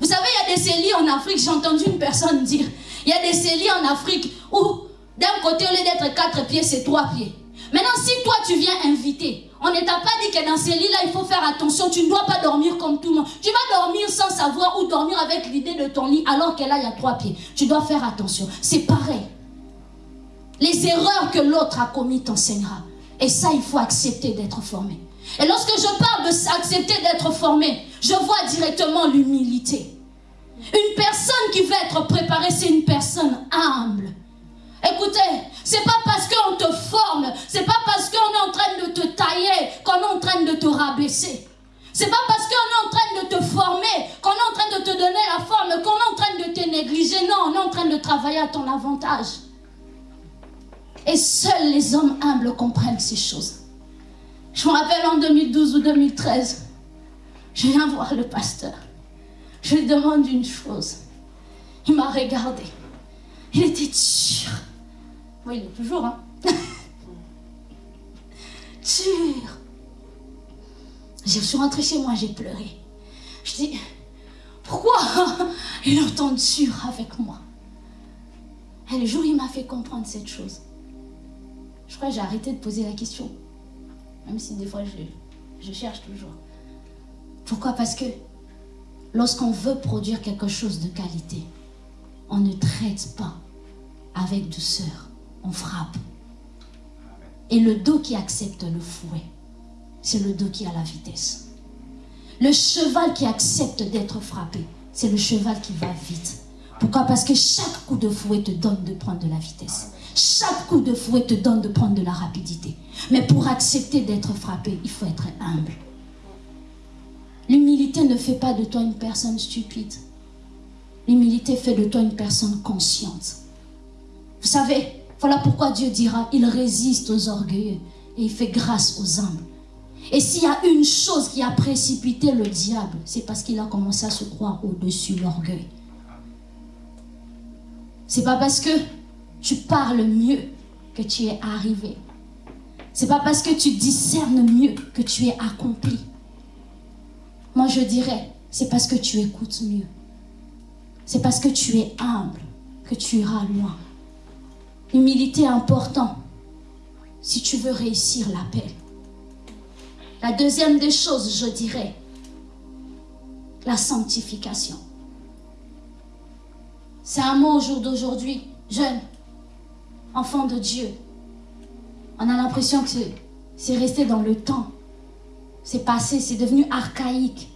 Vous savez, il y a des celliers en Afrique, j'ai entendu une personne dire, il y a des celliers en Afrique où d'un côté, au lieu d'être quatre pieds, c'est trois pieds. Maintenant, si toi tu viens inviter, on ne t'a pas dit que dans ces lits-là, il faut faire attention. Tu ne dois pas dormir comme tout le monde. Tu vas dormir sans savoir ou dormir avec l'idée de ton lit alors que là, il y a trois pieds. Tu dois faire attention. C'est pareil. Les erreurs que l'autre a commises t'enseignera. Et ça, il faut accepter d'être formé. Et lorsque je parle de accepter d'être formé, je vois directement l'humilité. Une personne qui veut être préparée, c'est une personne humble. Écoutez, c'est pas parce qu'on te forme, c'est pas parce qu'on est en train de te tailler qu'on est en train de te rabaisser. C'est pas parce qu'on est en train de te former, qu'on est en train de te donner la forme, qu'on est en train de te négliger. Non, on est en train de travailler à ton avantage. Et seuls les hommes humbles comprennent ces choses. Je me rappelle en 2012 ou 2013, je viens voir le pasteur. Je lui demande une chose. Il m'a regardé. Il était sûr. Oui, il est toujours, hein. Dur. Je suis rentrée chez moi, j'ai pleuré. Je dis, pourquoi il est autant dur avec moi? Et le jour, il m'a fait comprendre cette chose. Je crois que j'ai arrêté de poser la question. Même si des fois, je, je cherche toujours. Pourquoi? Parce que lorsqu'on veut produire quelque chose de qualité, on ne traite pas avec douceur, on frappe. Et le dos qui accepte le fouet, c'est le dos qui a la vitesse. Le cheval qui accepte d'être frappé, c'est le cheval qui va vite. Pourquoi? Parce que chaque coup de fouet te donne de prendre de la vitesse. Chaque coup de fouet te donne de prendre de la rapidité. Mais pour accepter d'être frappé, il faut être humble. L'humilité ne fait pas de toi une personne stupide. L'humilité fait de toi une personne consciente. Vous savez, voilà pourquoi Dieu dira, il résiste aux orgueilleux et il fait grâce aux humbles. Et s'il y a une chose qui a précipité le diable, c'est parce qu'il a commencé à se croire au-dessus de l'orgueil. C'est pas parce que tu parles mieux que tu es arrivé. C'est pas parce que tu discernes mieux que tu es accompli. Moi, je dirais, c'est parce que tu écoutes mieux. C'est parce que tu es humble que tu iras loin. L'humilité est important si tu veux réussir l'appel. La deuxième des choses, je dirais, la sanctification. C'est un mot au jour d'aujourd'hui, jeune, enfant de Dieu. On a l'impression que c'est resté dans le temps. C'est passé, c'est devenu archaïque.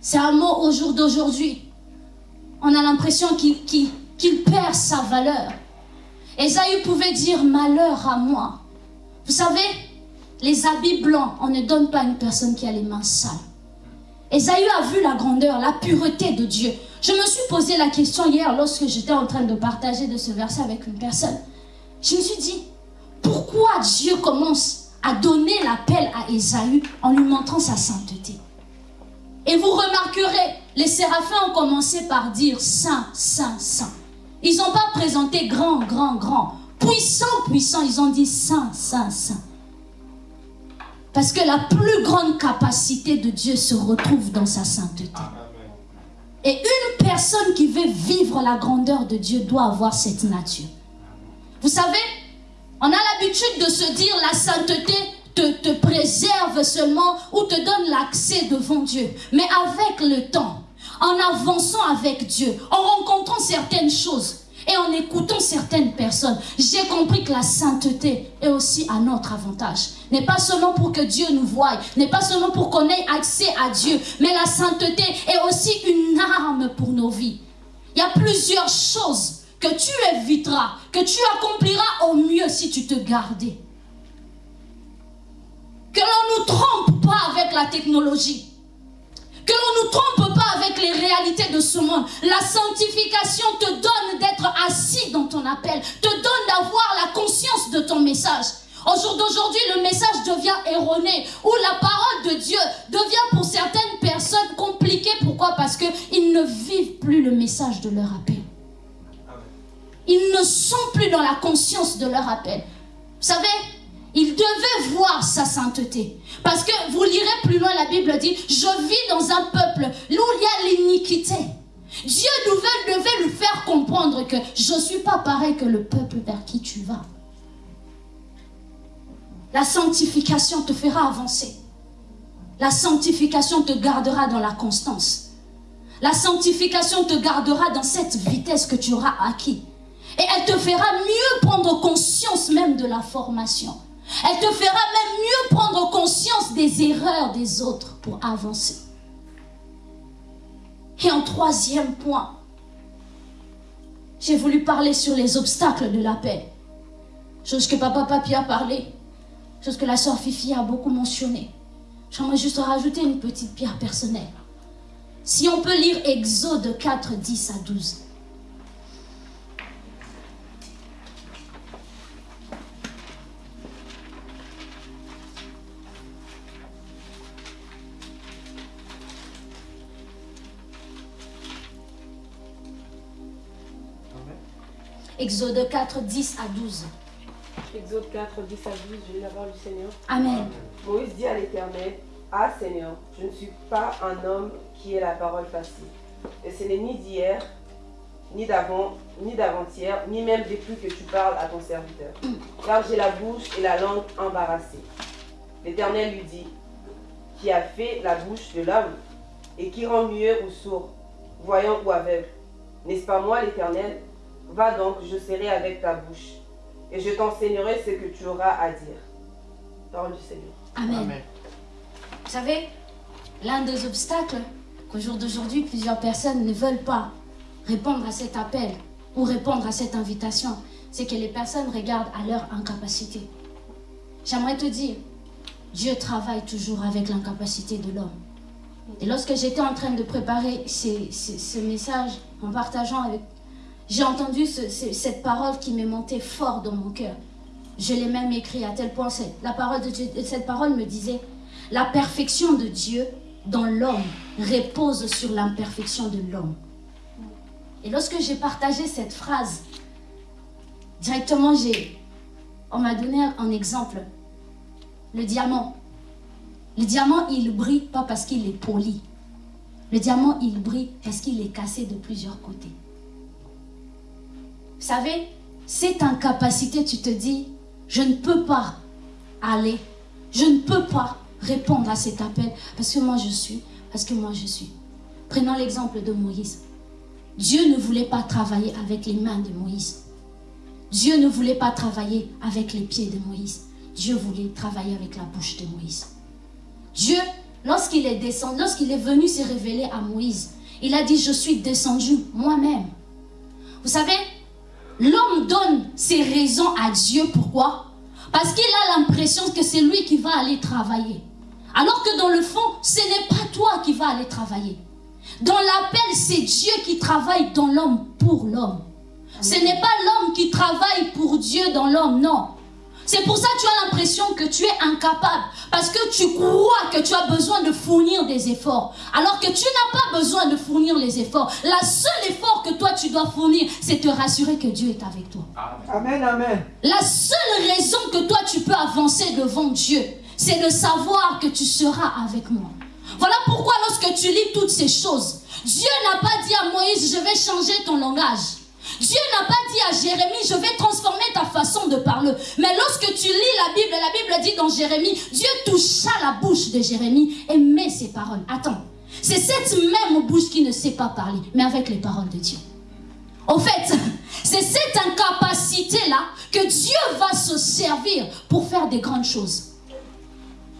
C'est un mot au jour d'aujourd'hui. On a l'impression qu'il perd sa valeur. Esaïe pouvait dire malheur à moi. Vous savez, les habits blancs, on ne donne pas à une personne qui a les mains sales. Esaïe a vu la grandeur, la pureté de Dieu. Je me suis posé la question hier lorsque j'étais en train de partager de ce verset avec une personne. Je me suis dit, pourquoi Dieu commence à donner l'appel à Esaü en lui montrant sa sainteté? Et vous remarquerez, les séraphins ont commencé par dire Saint, Saint, Saint. Ils n'ont pas présenté grand, grand, grand. Puissant, puissant, ils ont dit Saint, Saint, Saint. Parce que la plus grande capacité de Dieu se retrouve dans sa sainteté. Et une personne qui veut vivre la grandeur de Dieu doit avoir cette nature. Vous savez, on a l'habitude de se dire la sainteté te, te préserve seulement ou te donne l'accès devant Dieu. Mais avec le temps, en avançant avec Dieu, en rencontrant certaines choses, et en écoutant certaines personnes, j'ai compris que la sainteté est aussi à notre avantage. N'est pas seulement pour que Dieu nous voie, n'est pas seulement pour qu'on ait accès à Dieu, mais la sainteté est aussi une arme pour nos vies. Il y a plusieurs choses que tu éviteras, que tu accompliras au mieux si tu te gardais. Que l'on ne nous trompe pas avec la technologie. Que l'on ne nous trompe pas avec les réalités de ce monde. La sanctification te donne d'être assis dans ton appel, te donne d'avoir la conscience de ton message. Au jour d'aujourd'hui, le message devient erroné, ou la parole de Dieu devient pour certaines personnes compliquée. Pourquoi? Parce qu'ils ne vivent plus le message de leur appel. Ils ne sont plus dans la conscience de leur appel. Vous savez, il devait voir sa sainteté. Parce que vous lirez plus loin, la Bible dit, je vis dans un peuple où il y a l'iniquité. Dieu devait, devait lui faire comprendre que je ne suis pas pareil que le peuple vers qui tu vas. La sanctification te fera avancer. La sanctification te gardera dans la constance. La sanctification te gardera dans cette vitesse que tu auras acquis. Et elle te fera mieux prendre conscience même de la formation. Elle te fera même mieux prendre conscience des erreurs des autres pour avancer. Et en troisième point, j'ai voulu parler sur les obstacles de la paix. Chose que papa Papi a parlé, chose que la sœur Fifi a beaucoup mentionné. J'aimerais juste rajouter une petite pierre personnelle. Si on peut lire Exode 4, 10 à 12. Exode 4, 10 à 12. Exode 4, 10 à 12, je lis la parole du Seigneur. Amen. Moïse dit à l'Éternel, Ah Seigneur, je ne suis pas un homme qui ait la parole facile. Et ce n'est ni d'hier, ni d'avant, ni d'avant-hier, ni même depuis que tu parles à ton serviteur. Car j'ai la bouche et la langue embarrassées. L'Éternel lui dit, Qui a fait la bouche de l'homme et qui rend muet ou sourd, voyant ou aveugle N'est-ce pas moi l'Éternel? Va donc, je serai avec ta bouche, et je t'enseignerai ce que tu auras à dire. Parole du Seigneur. Amen. Amen. Vous savez, l'un des obstacles qu'au jour d'aujourd'hui, plusieurs personnes ne veulent pas répondre à cet appel ou répondre à cette invitation, c'est que les personnes regardent à leur incapacité. J'aimerais te dire, Dieu travaille toujours avec l'incapacité de l'homme. Et lorsque j'étais en train de préparer ce message, en partageant avec... J'ai entendu ce- ce- cette parole qui m'est montée fort dans mon cœur. Je l'ai même écrit à tel point, la cette parole me disait, la perfection de Dieu dans l'homme repose sur l'imperfection de l'homme. Et lorsque j'ai partagé cette phrase, directement, on m'a donné un exemple. Le diamant. Le diamant, il brille pas parce qu'il est poli. Le diamant, il brille parce qu'il est cassé de plusieurs côtés. Vous savez, cette incapacité, tu te dis, je ne peux pas aller, je ne peux pas répondre à cet appel parce que moi je suis, parce que moi je suis. Prenons l'exemple de Moïse. Dieu ne voulait pas travailler avec les mains de Moïse. Dieu ne voulait pas travailler avec les pieds de Moïse. Dieu voulait travailler avec la bouche de Moïse. Dieu, lorsqu'il est descendu, lorsqu'il est venu se révéler à Moïse, il a dit, je suis descendu moi-même. Vous savez, l'homme donne ses raisons à Dieu. Pourquoi? Parce qu'il a l'impression que c'est lui qui va aller travailler. Alors que dans le fond, ce n'est pas toi qui vas aller travailler. Dans l'appel, c'est Dieu qui travaille dans l'homme pour l'homme. Ce n'est pas l'homme qui travaille pour Dieu dans l'homme, non. C'est pour ça que tu as l'impression que tu es incapable. Parce que tu crois que tu as besoin de fournir des efforts. Alors que tu n'as pas besoin de fournir les efforts. La seule effort que toi tu dois fournir, c'est te rassurer que Dieu est avec toi. Amen, amen. La seule raison que toi tu peux avancer devant Dieu, c'est de savoir que tu seras avec moi. Voilà pourquoi lorsque tu lis toutes ces choses, Dieu n'a pas dit à Moïse, je vais changer ton langage. Dieu n'a pas dit à Jérémie, je vais transformer ta façon de parler. Mais lorsque tu lis la Bible, la Bible dit dans Jérémie, Dieu toucha la bouche de Jérémie et met ses paroles. Attends, c'est cette même bouche qui ne sait pas parler, mais avec les paroles de Dieu. En fait, c'est cette incapacité-là que Dieu va se servir pour faire des grandes choses.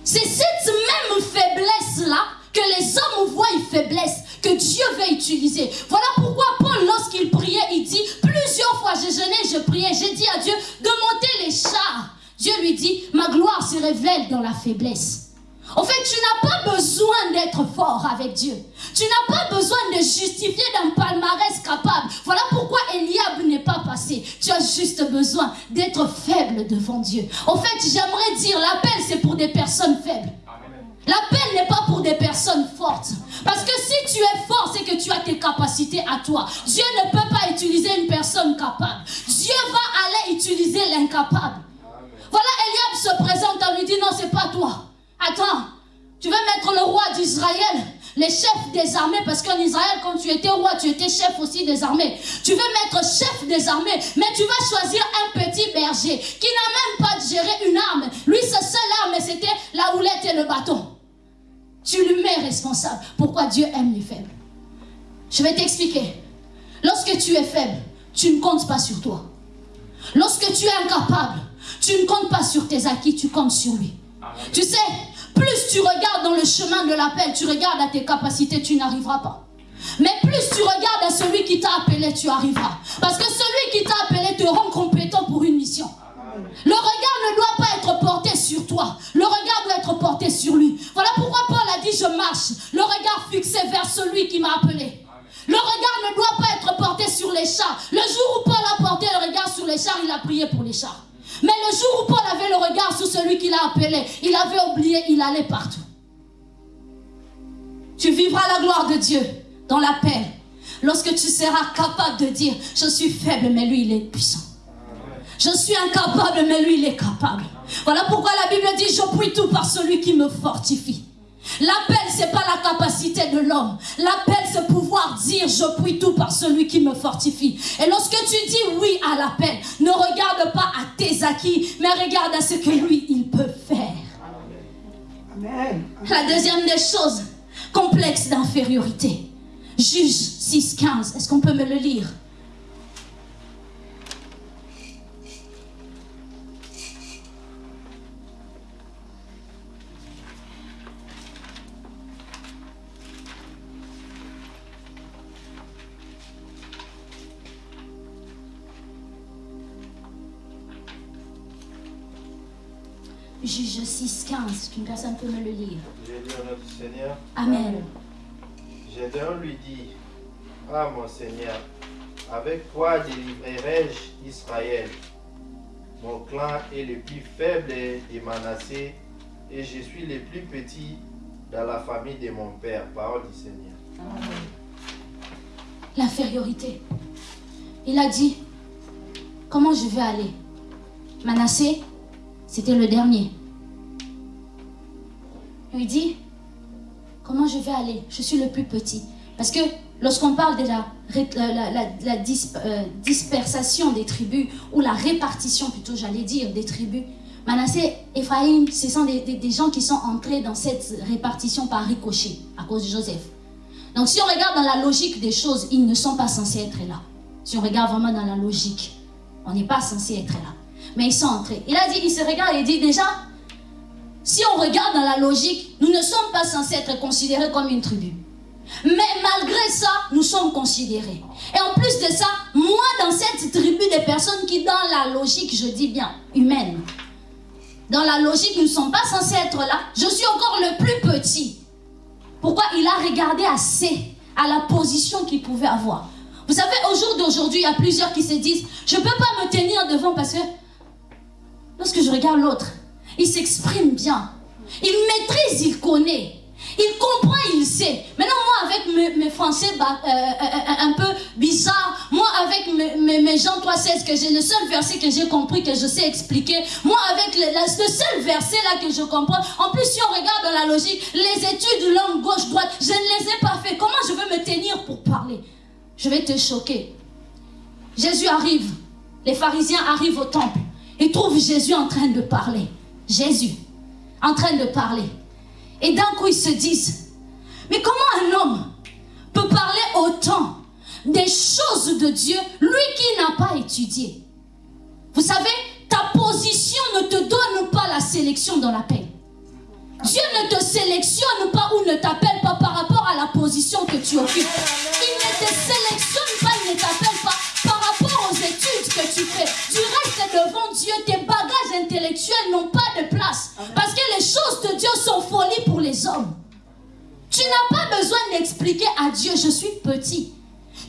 C'est cette même faiblesse-là que les hommes voient une faiblesse que Dieu veut utiliser. Voilà pourquoi Paul, lorsqu'il priait, il dit plusieurs fois, je jeûnais, je priais, j'ai dit à Dieu de monter les chars. Dieu lui dit, ma gloire se révèle dans la faiblesse. En fait, tu n'as pas besoin d'être fort avec Dieu. Tu n'as pas besoin de justifier d'un palmarès capable. Voilà pourquoi Eliab n'est pas passé. Tu as juste besoin d'être faible devant Dieu. En fait, j'aimerais dire, l'appel, c'est pour des personnes faibles. L'appel n'est pas pour des personnes fortes. Parce que si tu es fort, c'est que tu as tes capacités à toi. Dieu ne peut pas utiliser une personne capable. Dieu va aller utiliser l'incapable. Voilà, Eliab se présente, on lui dit non, c'est pas toi. Attends, tu veux mettre le roi d'Israël, les chefs des armées, parce qu'en Israël, quand tu étais roi, tu étais chef aussi des armées. Tu veux mettre chef des armées, mais tu vas choisir un petit berger qui n'a même pas géré une arme. Lui, sa seule arme, c'était la houlette et le bâton. Tu lui mets responsable. Pourquoi Dieu aime les faibles? Je vais t'expliquer. Lorsque tu es faible, tu ne comptes pas sur toi. Lorsque tu es incapable, tu ne comptes pas sur tes acquis, tu comptes sur lui. Tu sais, plus tu regardes dans le chemin de l'appel, tu regardes à tes capacités, tu n'arriveras pas. Mais plus tu regardes à celui qui t'a appelé, tu arriveras. Parce que celui qui t'a appelé te rend compétent pour une mission. Le regard ne doit pas être toi. Le regard doit être porté sur lui. Voilà pourquoi Paul a dit, je marche. Le regard fixé vers celui qui m'a appelé. Le regard ne doit pas être porté sur les chars. Le jour où Paul a porté le regard sur les chars, il a prié pour les chars. Mais le jour où Paul avait le regard sur celui qui l'a appelé, il avait oublié, il allait partout. Tu vivras la gloire de Dieu dans la paix. Lorsque tu seras capable de dire, je suis faible, mais lui, il est puissant. Je suis incapable, mais lui, il est capable. Voilà pourquoi la Bible dit, je puis tout par celui qui me fortifie. L'appel, c'est pas la capacité de l'homme. L'appel, c'est pouvoir dire je puis tout par celui qui me fortifie. Et lorsque tu dis oui à l'appel, ne regarde pas à tes acquis, mais regarde à ce que lui, il peut faire. Amen. La deuxième des choses, complexe d'infériorité. Juge 6.15. Est-ce qu'on peut me le lire? Juge 6.15. Qu'une personne peut me le lire. J'ai dit à notre Seigneur, Amen. Gédéon lui dit, Ah mon Seigneur, avec quoi délivrerai-je Israël Mon clan est le plus faible de Manassé et je suis le plus petit dans la famille de mon père. Parole du Seigneur. L'infériorité. Il a dit, comment je vais aller Manassé, c'était le dernier. Il dit, comment je vais aller? Je suis le plus petit. Parce que lorsqu'on parle de la, la- la- euh, dispersation des tribus, ou la répartition plutôt, j'allais dire, des tribus, Manassé, Ephraïm, ce sont des, des- gens qui sont entrés dans cette répartition par ricochet, à cause de Joseph. Donc si on regarde dans la logique des choses, ils ne sont pas censés être là. Si on regarde vraiment dans la logique, on n'est pas censé être là. Mais ils sont entrés. Il a dit, il se regarde et dit déjà, si on regarde dans la logique, nous ne sommes pas censés être considérés comme une tribu. Mais malgré ça, nous sommes considérés. Et en plus de ça, moi, dans cette tribu des personnes qui, dans la logique, je dis bien, humaine, dans la logique, nous ne sommes pas censés être là. Je suis encore le plus petit. Pourquoi il a regardé assez à la position qu'il pouvait avoir? Vous savez, au jour d'aujourd'hui, il y a plusieurs qui se disent, je ne peux pas me tenir devant parce que lorsque je regarde l'autre, il s'exprime bien. Il maîtrise, il connaît. Il comprend, il sait. Maintenant, moi, avec mes, français bah, euh, euh, un peu bizarres, moi, avec mes, mes, mes Jean 3,16, que j'ai le seul verset que j'ai compris, que je sais expliquer, moi, avec le, seul verset là que je comprends, en plus, si on regarde dans la logique, les études langue gauche-droite, je ne les ai pas fait. Comment je veux me tenir pour parler? Je vais te choquer. Jésus arrive. Les pharisiens arrivent au temple et trouvent Jésus en train de parler. Jésus, en train de parler. Et d'un coup, ils se disent, mais comment un homme peut parler autant des choses de Dieu, lui qui n'a pas étudié? Vous savez, ta position ne te donne pas la sélection dans la paix. Dieu ne te sélectionne pas ou ne t'appelle pas par rapport à la position que tu occupes. Il ne te sélectionne pas, il ne t'appelle pas Tu n'as pas besoin d'expliquer à Dieu, je suis petit.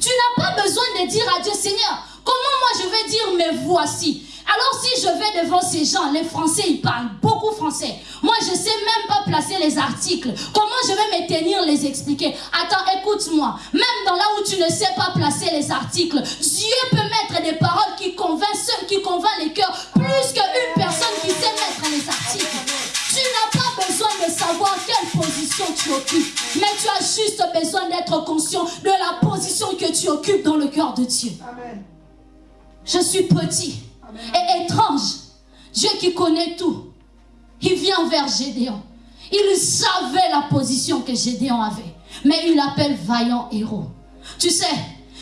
Tu n'as pas besoin de dire à Dieu, Seigneur, comment moi je vais dire, mais voici. Alors si je vais devant ces gens, les Français, ils parlent beaucoup français. Moi, je sais même pas placer les articles. Comment je vais me tenir, les expliquer? Attends, écoute-moi. Même dans là où tu ne sais pas placer les articles, Dieu peut mettre des paroles qui convainquent ceux qui convainquent les cœurs plus qu'une personne qui sait mettre les articles. Pas besoin de savoir quelle position tu occupes. Mais tu as juste besoin d'être conscient de la position que tu occupes dans le cœur de Dieu. Amen. Je suis petit et étrange. Dieu qui connaît tout. Il vient vers Gédéon. Il savait la position que Gédéon avait. Mais il l'appelle vaillant héros. Tu sais,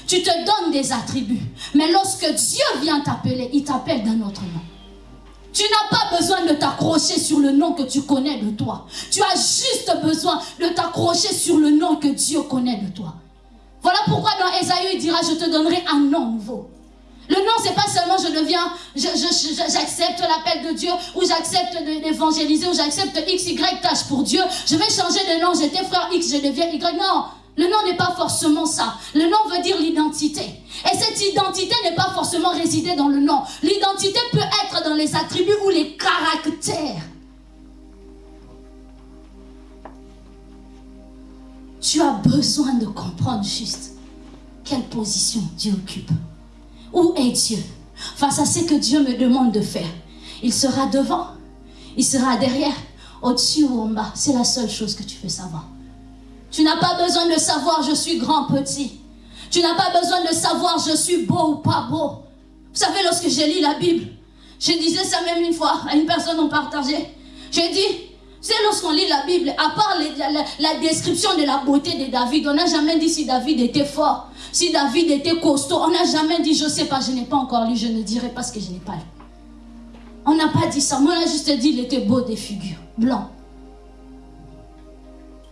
tu te donnes des attributs. Mais lorsque Dieu vient t'appeler, il t'appelle d'un autre nom. Tu n'as pas besoin de t'accrocher sur le nom que tu connais de toi. Tu as juste besoin de t'accrocher sur le nom que Dieu connaît de toi. Voilà pourquoi dans Esaïe, il dira, je te donnerai un nom nouveau. Le nom, c'est pas seulement je deviens, j'accepte l'appel de Dieu, ou j'accepte d'évangéliser, ou j'accepte X, Y tâche pour Dieu. Je vais changer de nom, j'étais frère X, je deviens Y. Non, le nom n'est pas forcément ça. Le nom veut dire l'identité. Et cette identité n'est pas forcément résider dans le nom. L'identité peut être dans les attributs ou les caractères. Tu as besoin de comprendre juste quelle position Dieu occupe. Où est Dieu? Face à ce que Dieu me demande de faire. Il sera devant, il sera derrière, au-dessus ou en bas. C'est la seule chose que tu veux savoir. Tu n'as pas besoin de savoir je suis grand, petit. Tu n'as pas besoin de savoir je suis beau ou pas beau. Vous savez, lorsque j'ai lu la Bible, je disais ça même une fois à une personne, on partageait. J'ai dit, c'est lorsqu'on lit la Bible, à part la, description de la beauté de David, on n'a jamais dit si David était fort, si David était costaud. On n'a jamais dit, je ne sais pas, je n'ai pas encore lu, je ne dirai pas ce que je n'ai pas lu. On n'a pas dit ça. Moi, on a juste dit, il était beau des figures, blanc.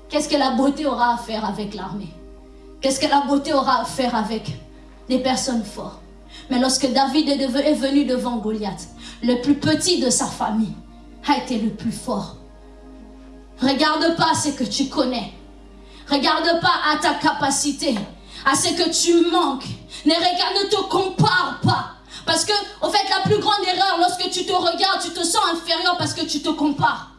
Qu'est-ce que la beauté aura à faire avec l'armée? Qu'est-ce que la beauté aura à faire avec des personnes fortes? Mais lorsque David est venu devant Goliath, le plus petit de sa famille a été le plus fort. Regarde pas ce que tu connais. Regarde pas à ta capacité, à ce que tu manques. Ne regarde, ne te compare pas. Parce que, au fait, la plus grande erreur, lorsque tu te regardes, tu te sens inférieur parce que tu te compares.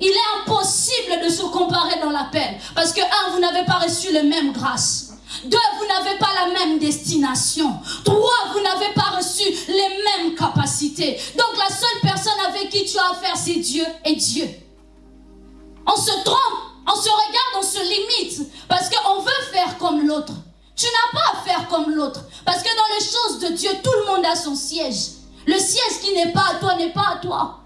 Il est impossible de se comparer dans l'appel. Parce que, un, vous n'avez pas reçu les mêmes grâces. Deux, vous n'avez pas la même destination. Trois, vous n'avez pas reçu les mêmes capacités. Donc la seule personne avec qui tu as affaire, c'est Dieu et Dieu. On se trompe, on se regarde, on se limite. Parce qu'on veut faire comme l'autre. Tu n'as pas à faire comme l'autre. Parce que dans les choses de Dieu, tout le monde a son siège. Le siège qui n'est pas à toi n'est pas à toi.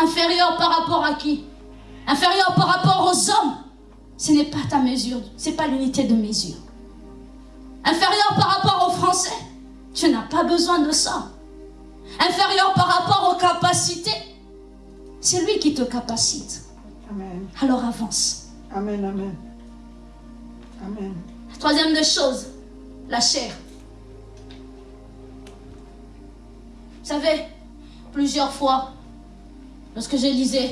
Inférieur par rapport à qui? Inférieur par rapport aux hommes? Ce n'est pas ta mesure, ce n'est pas l'unité de mesure. Inférieur par rapport aux Français? Tu n'as pas besoin de ça. Inférieur par rapport aux capacités? C'est lui qui te capacite. Amen. Alors avance. Amen, amen. Amen. Troisième des choses, la chair. Vous savez, plusieurs fois, lorsque je lisais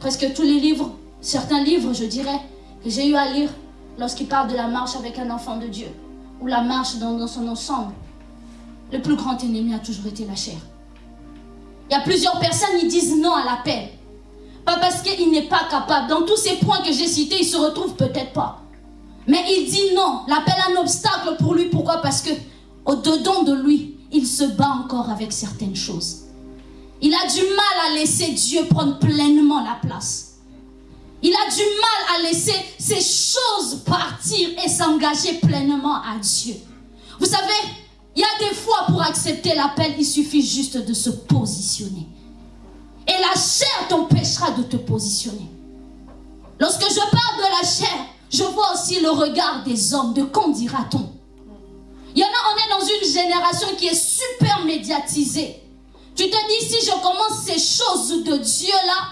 presque tous les livres, certains livres, je dirais, que j'ai eu à lire lorsqu'il parle de la marche avec un enfant de Dieu, ou la marche dans, son ensemble, le plus grand ennemi a toujours été la chair. Il y a plusieurs personnes qui disent non à l'appel. Pas parce qu'il n'est pas capable. Dans tous ces points que j'ai cités, il se retrouve peut-être pas. Mais il dit non. L'appel est un obstacle pour lui. Pourquoi? Parce que au-dedans de lui, il se bat encore avec certaines choses. Il a du mal à laisser Dieu prendre pleinement la place. Il a du mal à laisser ces choses partir et s'engager pleinement à Dieu. Vous savez, il y a des fois pour accepter l'appel, il suffit juste de se positionner. Et la chair t'empêchera de te positionner. Lorsque je parle de la chair, je vois aussi le regard des hommes, de quand dira-t-on Il y en a, on est dans une génération qui est super médiatisée. Tu te dis, si je commence ces choses de Dieu là,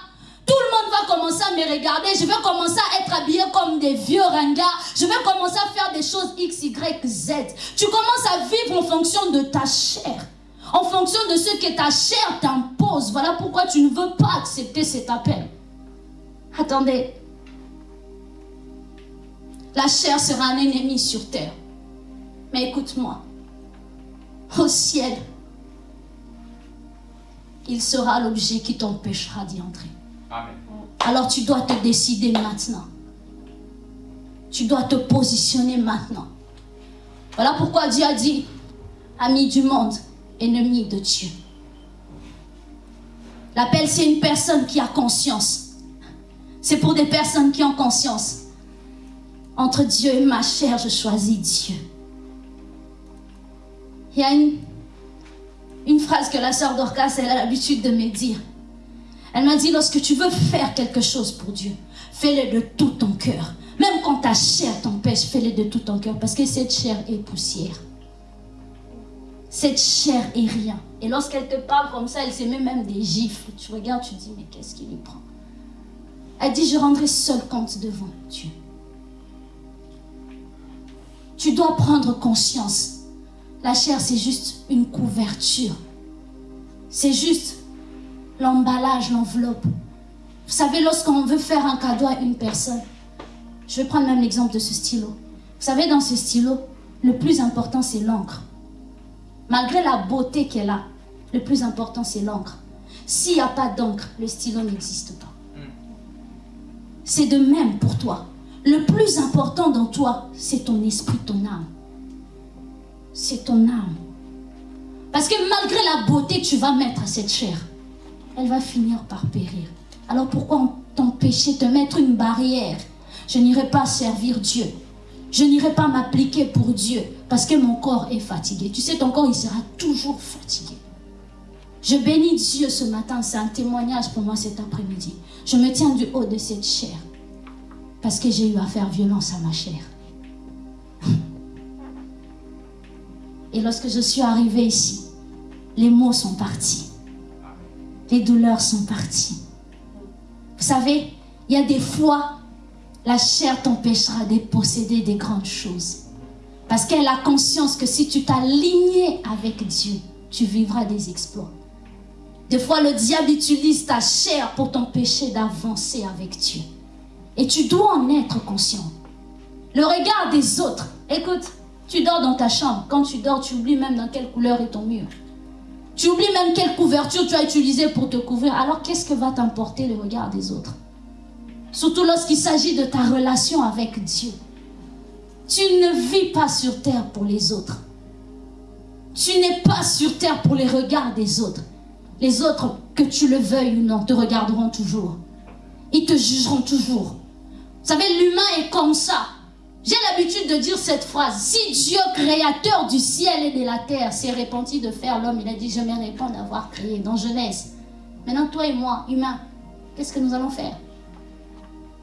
tout le monde va commencer à me regarder. Je vais commencer à être habillé comme des vieux ringards. Je vais commencer à faire des choses X, Y, Z. Tu commences à vivre en fonction de ta chair. En fonction de ce que ta chair t'impose. Voilà pourquoi tu ne veux pas accepter cet appel. Attendez. La chair sera un ennemi sur terre. Mais écoute-moi. Au ciel, il sera l'objet qui t'empêchera d'y entrer. Alors tu dois te décider maintenant. Tu dois te positionner maintenant. Voilà pourquoi Dieu a dit, ami du monde, ennemi de Dieu. L'appel, c'est une personne qui a conscience C'est pour des personnes qui ont conscience. Entre Dieu et ma chair, je choisis Dieu. Il y a une, une phrase que la sœur Dorcas elle a l'habitude de me dire. Elle m'a dit, lorsque tu veux faire quelque chose pour Dieu, fais-le de tout ton cœur. Même quand ta chair t'empêche, fais-le de tout ton cœur. Parce que cette chair est poussière. Cette chair est rien. Et lorsqu'elle te parle comme ça, elle se même des gifles. Tu regardes, tu dis, mais qu'est-ce qui lui prend? Elle dit, je rendrai seul compte devant Dieu. Tu dois prendre conscience. La chair, c'est juste une couverture. C'est juste l'emballage, l'enveloppe. Vous savez, lorsqu'on veut faire un cadeau à une personne, je vais prendre même l'exemple de ce stylo. Vous savez, dans ce stylo, le plus important, c'est l'encre. Malgré la beauté qu'elle a, le plus important, c'est l'encre. S'il n'y a pas d'encre, le stylo n'existe pas. C'est de même pour toi. Le plus important dans toi, c'est ton esprit, ton âme. C'est ton âme. Parce que malgré la beauté que tu vas mettre à cette chair, elle va finir par périr. Alors pourquoi t'empêcher de mettre une barrière? Je n'irai pas servir Dieu. Je n'irai pas m'appliquer pour Dieu parce que mon corps est fatigué. Tu sais, ton corps, il sera toujours fatigué. Je bénis Dieu ce matin, c'est un témoignage pour moi cet après-midi. Je me tiens du haut de cette chair parce que j'ai eu à faire violence à ma chair. Et lorsque je suis arrivée ici, les mots sont partis. Les douleurs sont parties. Vous savez, il y a des fois, la chair t'empêchera de posséder des grandes choses. Parce qu'elle a conscience que si tu t'alignes avec Dieu, tu vivras des exploits. Des fois, le diable utilise ta chair pour t'empêcher d'avancer avec Dieu. Et tu dois en être conscient. Le regard des autres. Écoute, tu dors dans ta chambre. Quand tu dors, tu oublies même dans quelle couleur est ton mur. Tu oublies même quelle couverture tu as utilisée pour te couvrir. Alors qu'est-ce que va t'emporter le regard des autres? Surtout lorsqu'il s'agit de ta relation avec Dieu. Tu ne vis pas sur terre pour les autres. Tu n'es pas sur terre pour les regards des autres. Les autres, que tu le veuilles ou non, te regarderont toujours. Ils te jugeront toujours. Vous savez, l'humain est comme ça. J'ai l'habitude de dire cette phrase. Si Dieu, créateur du ciel et de la terre, s'est repenti de faire l'homme, il a dit, je me réponds d'avoir créé dans Genèse. Maintenant, toi et moi, humains, qu'est-ce que nous allons faire?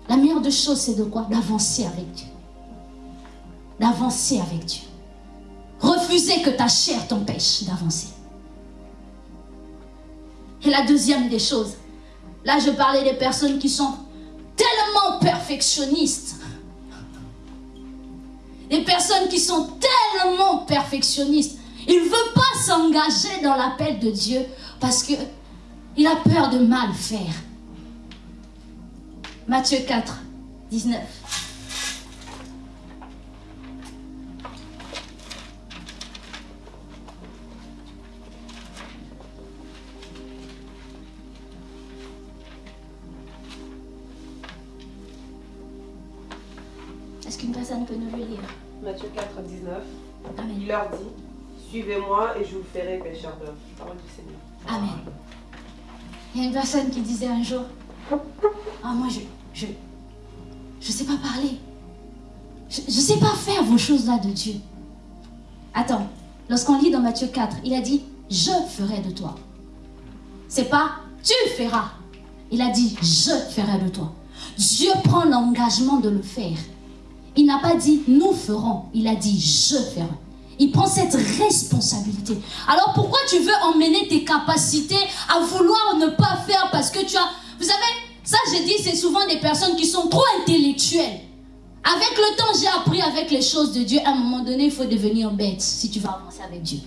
La meilleure des choses, c'est de quoi? D'avancer avec Dieu. D'avancer avec Dieu. Refuser que ta chair t'empêche d'avancer. Et la deuxième des choses, là je parlais des personnes qui sont tellement perfectionnistes. Des personnes qui sont tellement perfectionnistes. Il ne veut pas s'engager dans l'appel de Dieu parce qu'il a peur de mal faire. Matthieu 4, 19. Est-ce qu'une personne peut nous le lire Matthieu 4, 19. Amen. Il leur dit Suivez-moi et je vous ferai pécheurs d'hommes. Parole du Seigneur. Amen. Il y a une personne qui disait un jour, ah moi je je je sais pas parler, je, je sais pas faire vos choses là de Dieu. Attends, lorsqu'on lit dans Matthieu 4, il a dit je ferai de toi. C'est pas tu feras. Il a dit je ferai de toi. Dieu prend l'engagement de le faire. Il n'a pas dit nous ferons, il a dit je ferai. Il prend cette responsabilité. Alors pourquoi tu veux emmener tes capacités à vouloir ne pas faire parce que tu as... Vous savez, ça j'ai dit, c'est souvent des personnes qui sont trop intellectuelles. Avec le temps, j'ai appris avec les choses de Dieu, à un moment donné, il faut devenir bête si tu vas avancer avec Dieu.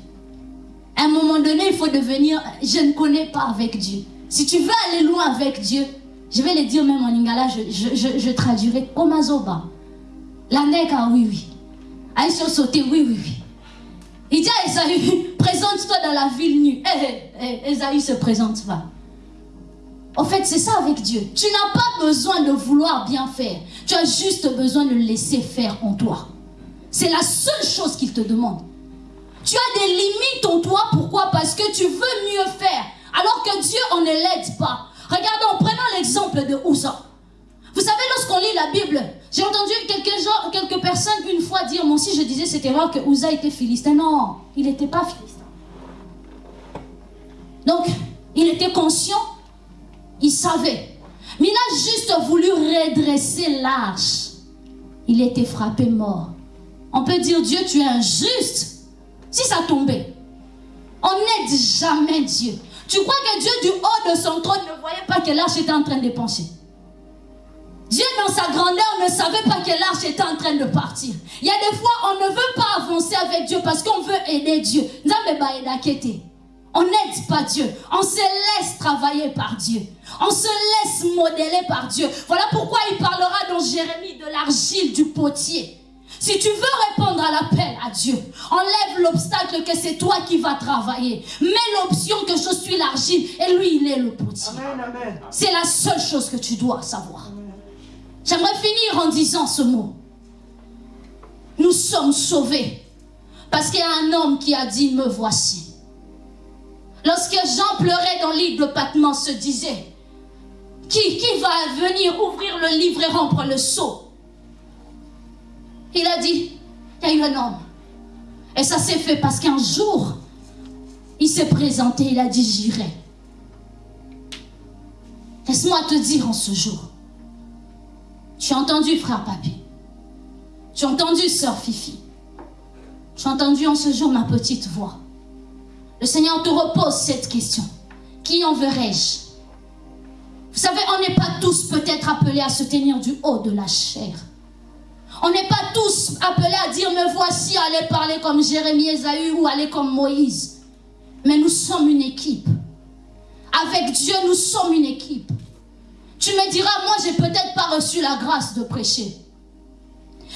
À un moment donné, il faut devenir, je ne connais pas avec Dieu. Si tu veux aller loin avec Dieu, je vais le dire même en lingala, je, je, je, je traduirai. La neka, oui, oui. Aïe sauter, oui, oui, oui. Il dit à Esaü, présente-toi dans la ville nue. Eh, eh, Esaü se présente pas. En fait, c'est ça avec Dieu. Tu n'as pas besoin de vouloir bien faire. Tu as juste besoin de le laisser faire en toi. C'est la seule chose qu'il te demande. Tu as des limites en toi. Pourquoi? Parce que tu veux mieux faire. Alors que Dieu, on ne l'aide pas. Regardons, prenons l'exemple de Ouza. Vous savez, lorsqu'on lit la Bible, j'ai entendu quelques, gens, quelques personnes une fois dire, moi aussi je disais cette erreur que Uza était philistin. Non, il n'était pas philistin. Donc, il était conscient, il savait. Mais il a juste voulu redresser l'arche. Il était frappé mort. On peut dire, Dieu, tu es injuste. Si ça tombait, on n'aide jamais Dieu. Tu crois que Dieu du haut de son trône ne voyait pas que l'arche était en train de pencher? Dieu dans sa grandeur ne savait pas que l'arche était en train de partir. Il y a des fois, on ne veut pas avancer avec Dieu parce qu'on veut aider Dieu. On n'aide pas Dieu. On se laisse travailler par Dieu. On se laisse modeler par Dieu. Voilà pourquoi il parlera dans Jérémie de l'argile du potier. Si tu veux répondre à l'appel à Dieu, enlève l'obstacle que c'est toi qui vas travailler. Mets l'option que je suis l'argile et lui, il est le potier. C'est la seule chose que tu dois savoir. J'aimerais finir en disant ce mot. Nous sommes sauvés parce qu'il y a un homme qui a dit, me voici. Lorsque Jean pleurait dans l'île de Patmos, se disait, qui, qui va venir ouvrir le livre et rompre le sceau? Il a dit, il y a eu un homme. Et ça s'est fait parce qu'un jour, il s'est présenté, il a dit, j'irai. Laisse-moi te dire en ce jour. Tu as entendu, frère Papi. Tu as entendu, sœur Fifi. Tu as entendu en ce jour ma petite voix. Le Seigneur te repose cette question. Qui enverrai-je? Vous savez, on n'est pas tous peut-être appelés à se tenir du haut de la chair. On n'est pas tous appelés à dire, me voici, aller parler comme Jérémie Esaü ou aller comme Moïse. Mais nous sommes une équipe. Avec Dieu, nous sommes une équipe. Tu me diras, moi, j'ai peut-être pas reçu la grâce de prêcher.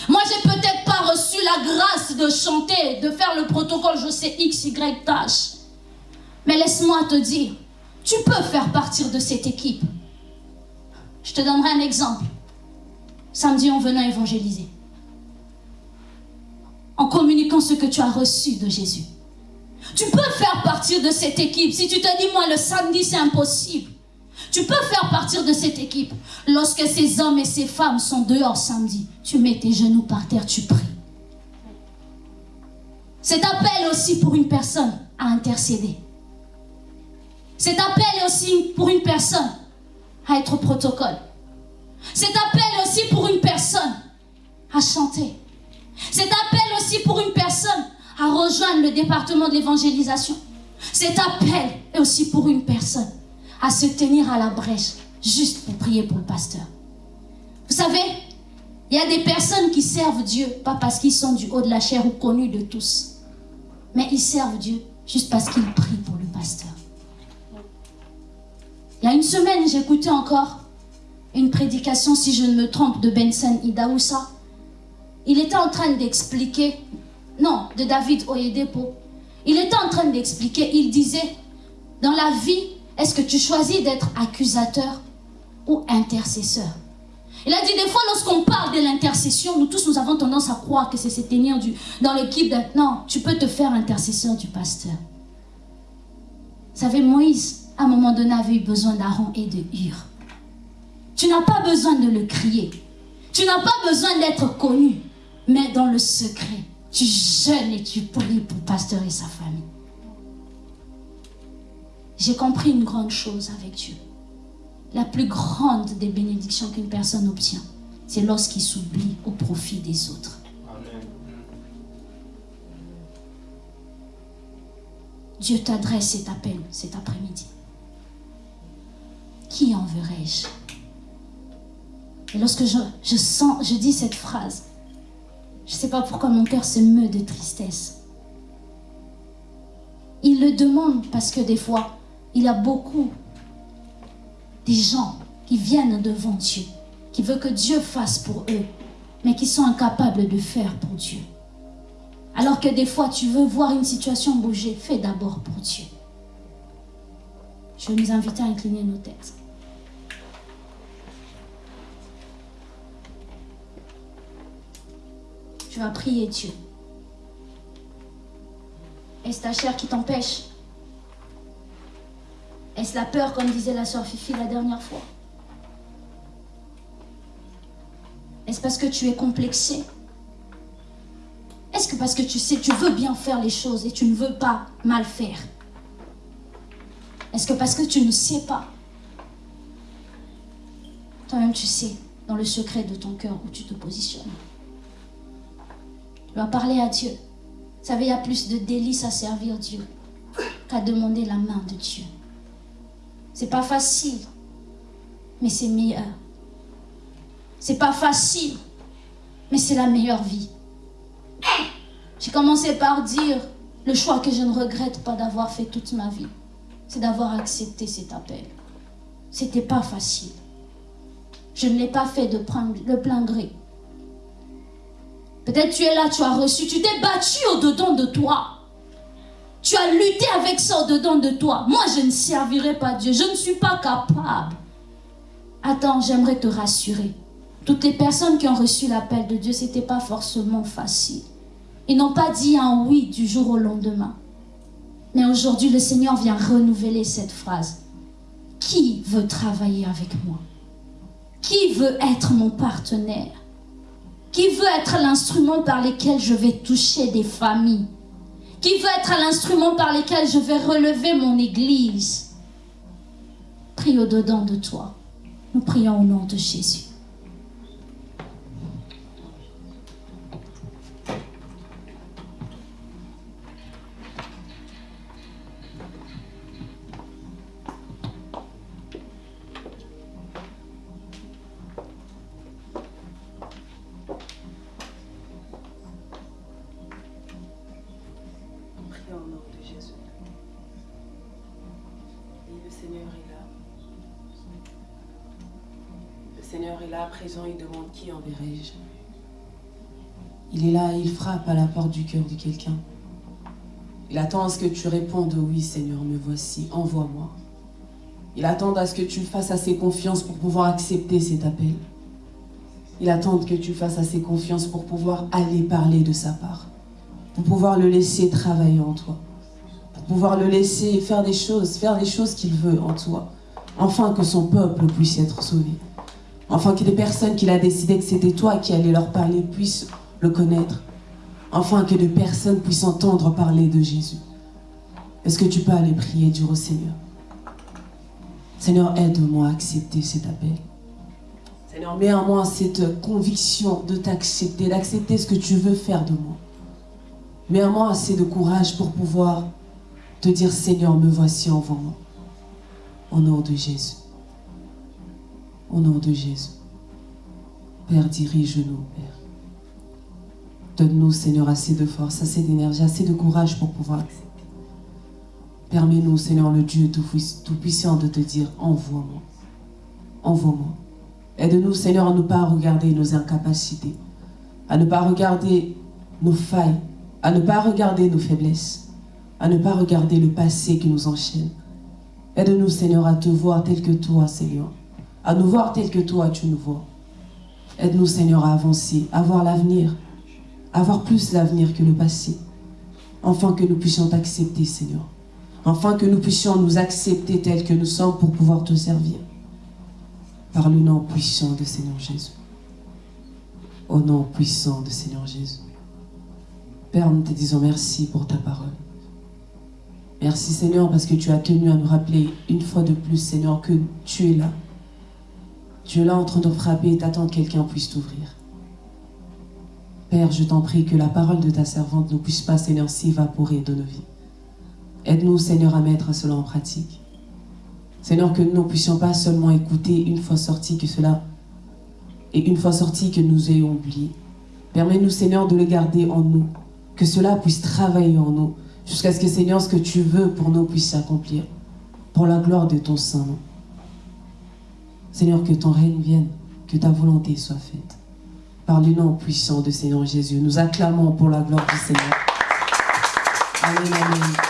Moi, j'ai peut-être pas reçu la grâce de chanter, de faire le protocole, je sais, X, Y tâche. Mais laisse-moi te dire, tu peux faire partir de cette équipe. Je te donnerai un exemple. Samedi, en venant évangéliser. En communiquant ce que tu as reçu de Jésus. Tu peux faire partir de cette équipe. Si tu te dis, moi, le samedi, c'est impossible. Tu peux faire partir de cette équipe. Lorsque ces hommes et ces femmes sont dehors samedi, tu mets tes genoux par terre, tu pries. Cet appel aussi pour une personne à intercéder. Cet appel aussi pour une personne à être protocole. Cet appel aussi pour une personne à chanter. Cet appel aussi pour une personne à rejoindre le département de l'évangélisation. Cet appel est aussi pour une personne à se tenir à la brèche juste pour prier pour le pasteur. Vous savez, il y a des personnes qui servent Dieu, pas parce qu'ils sont du haut de la chair ou connus de tous, mais ils servent Dieu juste parce qu'ils prient pour le pasteur. Il y a une semaine, j'écoutais encore une prédication, si je ne me trompe, de Benson Idaoussa. Il était en train d'expliquer, non, de David Oyedepo. Il était en train d'expliquer, il disait, dans la vie, est-ce que tu choisis d'être accusateur ou intercesseur? Il a dit des fois, lorsqu'on parle de l'intercession, nous tous, nous avons tendance à croire que c'est se tenir du, dans l'équipe. Non, tu peux te faire intercesseur du pasteur. Vous savez, Moïse, à un moment donné, avait eu besoin d'Aaron et de Hur. Tu n'as pas besoin de le crier. Tu n'as pas besoin d'être connu. Mais dans le secret, tu jeûnes et tu pries pour le pasteur et sa famille. J'ai compris une grande chose avec Dieu. La plus grande des bénédictions qu'une personne obtient, c'est lorsqu'il s'oublie au profit des autres. Amen. Dieu t'adresse cet appel cet après-midi. Qui enverrai-je et lorsque je, sens, je dis cette phrase, je ne sais pas pourquoi mon cœur se meut de tristesse. Il le demande parce que des fois, il y a beaucoup des gens qui viennent devant Dieu, qui veulent que Dieu fasse pour eux, mais qui sont incapables de faire pour Dieu. Alors que des fois, tu veux voir une situation bouger, fais d'abord pour Dieu. Je vais nous inviter à incliner nos têtes. Tu vas prier Dieu. Est-ce ta chair qui t'empêche Est-ce la peur, comme disait la sœur Fifi la dernière fois Est-ce parce que tu es complexé Est-ce que parce que tu sais, tu veux bien faire les choses et tu ne veux pas mal faire Est-ce que parce que tu ne sais pas Toi-même, tu sais, dans le secret de ton cœur, où tu te positionnes. Tu vas parler à Dieu. Vous savez, il y a plus de délices à servir Dieu qu'à demander la main de Dieu. C'est pas facile, mais c'est meilleur. C'est pas facile, mais c'est la meilleure vie. J'ai commencé par dire le choix que je ne regrette pas d'avoir fait toute ma vie, c'est d'avoir accepté cet appel. C'était pas facile. Je ne l'ai pas fait de plein gré. Peut-être tu es là, tu as reçu, tu t'es battu au-dedans de toi. Tu as lutté avec ça au-dedans de toi. Moi, je ne servirai pas Dieu. Je ne suis pas capable. Attends, j'aimerais te rassurer. Toutes les personnes qui ont reçu l'appel de Dieu, ce n'était pas forcément facile. Ils n'ont pas dit un oui du jour au lendemain. Mais aujourd'hui, le Seigneur vient renouveler cette phrase. Qui veut travailler avec moi? Qui veut être mon partenaire? Qui veut être l'instrument par lequel je vais toucher des familles? Qui veut être l'instrument par lequel je vais relever mon église Prie au-dedans de toi. Nous prions au nom de Jésus. Il demande qui enverrai-je Il est là, il frappe à la porte du cœur de quelqu'un. Il attend à ce que tu répondes oui Seigneur, me voici, envoie-moi. Il attend à ce que tu fasses assez confiance pour pouvoir accepter cet appel. Il attend que tu fasses assez confiance pour pouvoir aller parler de sa part. Pour pouvoir le laisser travailler en toi. Pour pouvoir le laisser faire des choses, faire les choses qu'il veut en toi. Enfin que son peuple puisse être sauvé. Enfin que les personnes qu'il a décidé que c'était toi qui allais leur parler puissent le connaître. Enfin que des personnes puissent entendre parler de Jésus. Est-ce que tu peux aller prier, dire au Seigneur? Seigneur, aide-moi à accepter cet appel. Seigneur, mets en moi cette conviction de t'accepter, d'accepter ce que tu veux faire de moi. Mets en moi assez de courage pour pouvoir te dire, Seigneur, me voici, envoie-moi. Au nom de Jésus. Au nom de Jésus. Père, dirige-nous, Père. Donne-nous, Seigneur, assez de force, assez d'énergie, assez de courage pour pouvoir accepter. Permets-nous, Seigneur, le Dieu Tout-Puissant, de te dire, envoie-moi. Envoie-moi. Aide-nous, Seigneur, à ne pas regarder nos incapacités, à ne pas regarder nos failles, à ne pas regarder nos faiblesses, à ne pas regarder le passé qui nous enchaîne. Aide-nous, Seigneur, à te voir tel que toi, Seigneur, à nous voir tel que toi, tu nous vois. Aide-nous, Seigneur, à avancer, à voir l'avenir, à voir plus l'avenir que le passé, afin que nous puissions t'accepter, Seigneur. Afin que nous puissions nous accepter tels que nous sommes pour pouvoir te servir. Par le nom puissant de Seigneur Jésus. Au nom puissant de Seigneur Jésus. Père, nous te disons merci pour ta parole. Merci Seigneur parce que tu as tenu à nous rappeler une fois de plus Seigneur que tu es là. Tu es là en train de frapper et t'attends que quelqu'un puisse t'ouvrir. Père, je t'en prie que la parole de ta servante ne puisse pas Seigneur s'évaporer de nos vies. Aide-nous Seigneur à mettre cela en pratique. Seigneur, que nous ne puissions pas seulement écouter une fois sorti que cela, et une fois sorti que nous ayons oublié. Permets-nous Seigneur de le garder en nous, que cela puisse travailler en nous, jusqu'à ce que Seigneur, ce que tu veux pour nous puisse s'accomplir, pour la gloire de ton Saint-Nom. Seigneur, que ton règne vienne, que ta volonté soit faite. Par le nom puissant de Seigneur Jésus, nous acclamons pour la gloire du Seigneur. Amen, amen.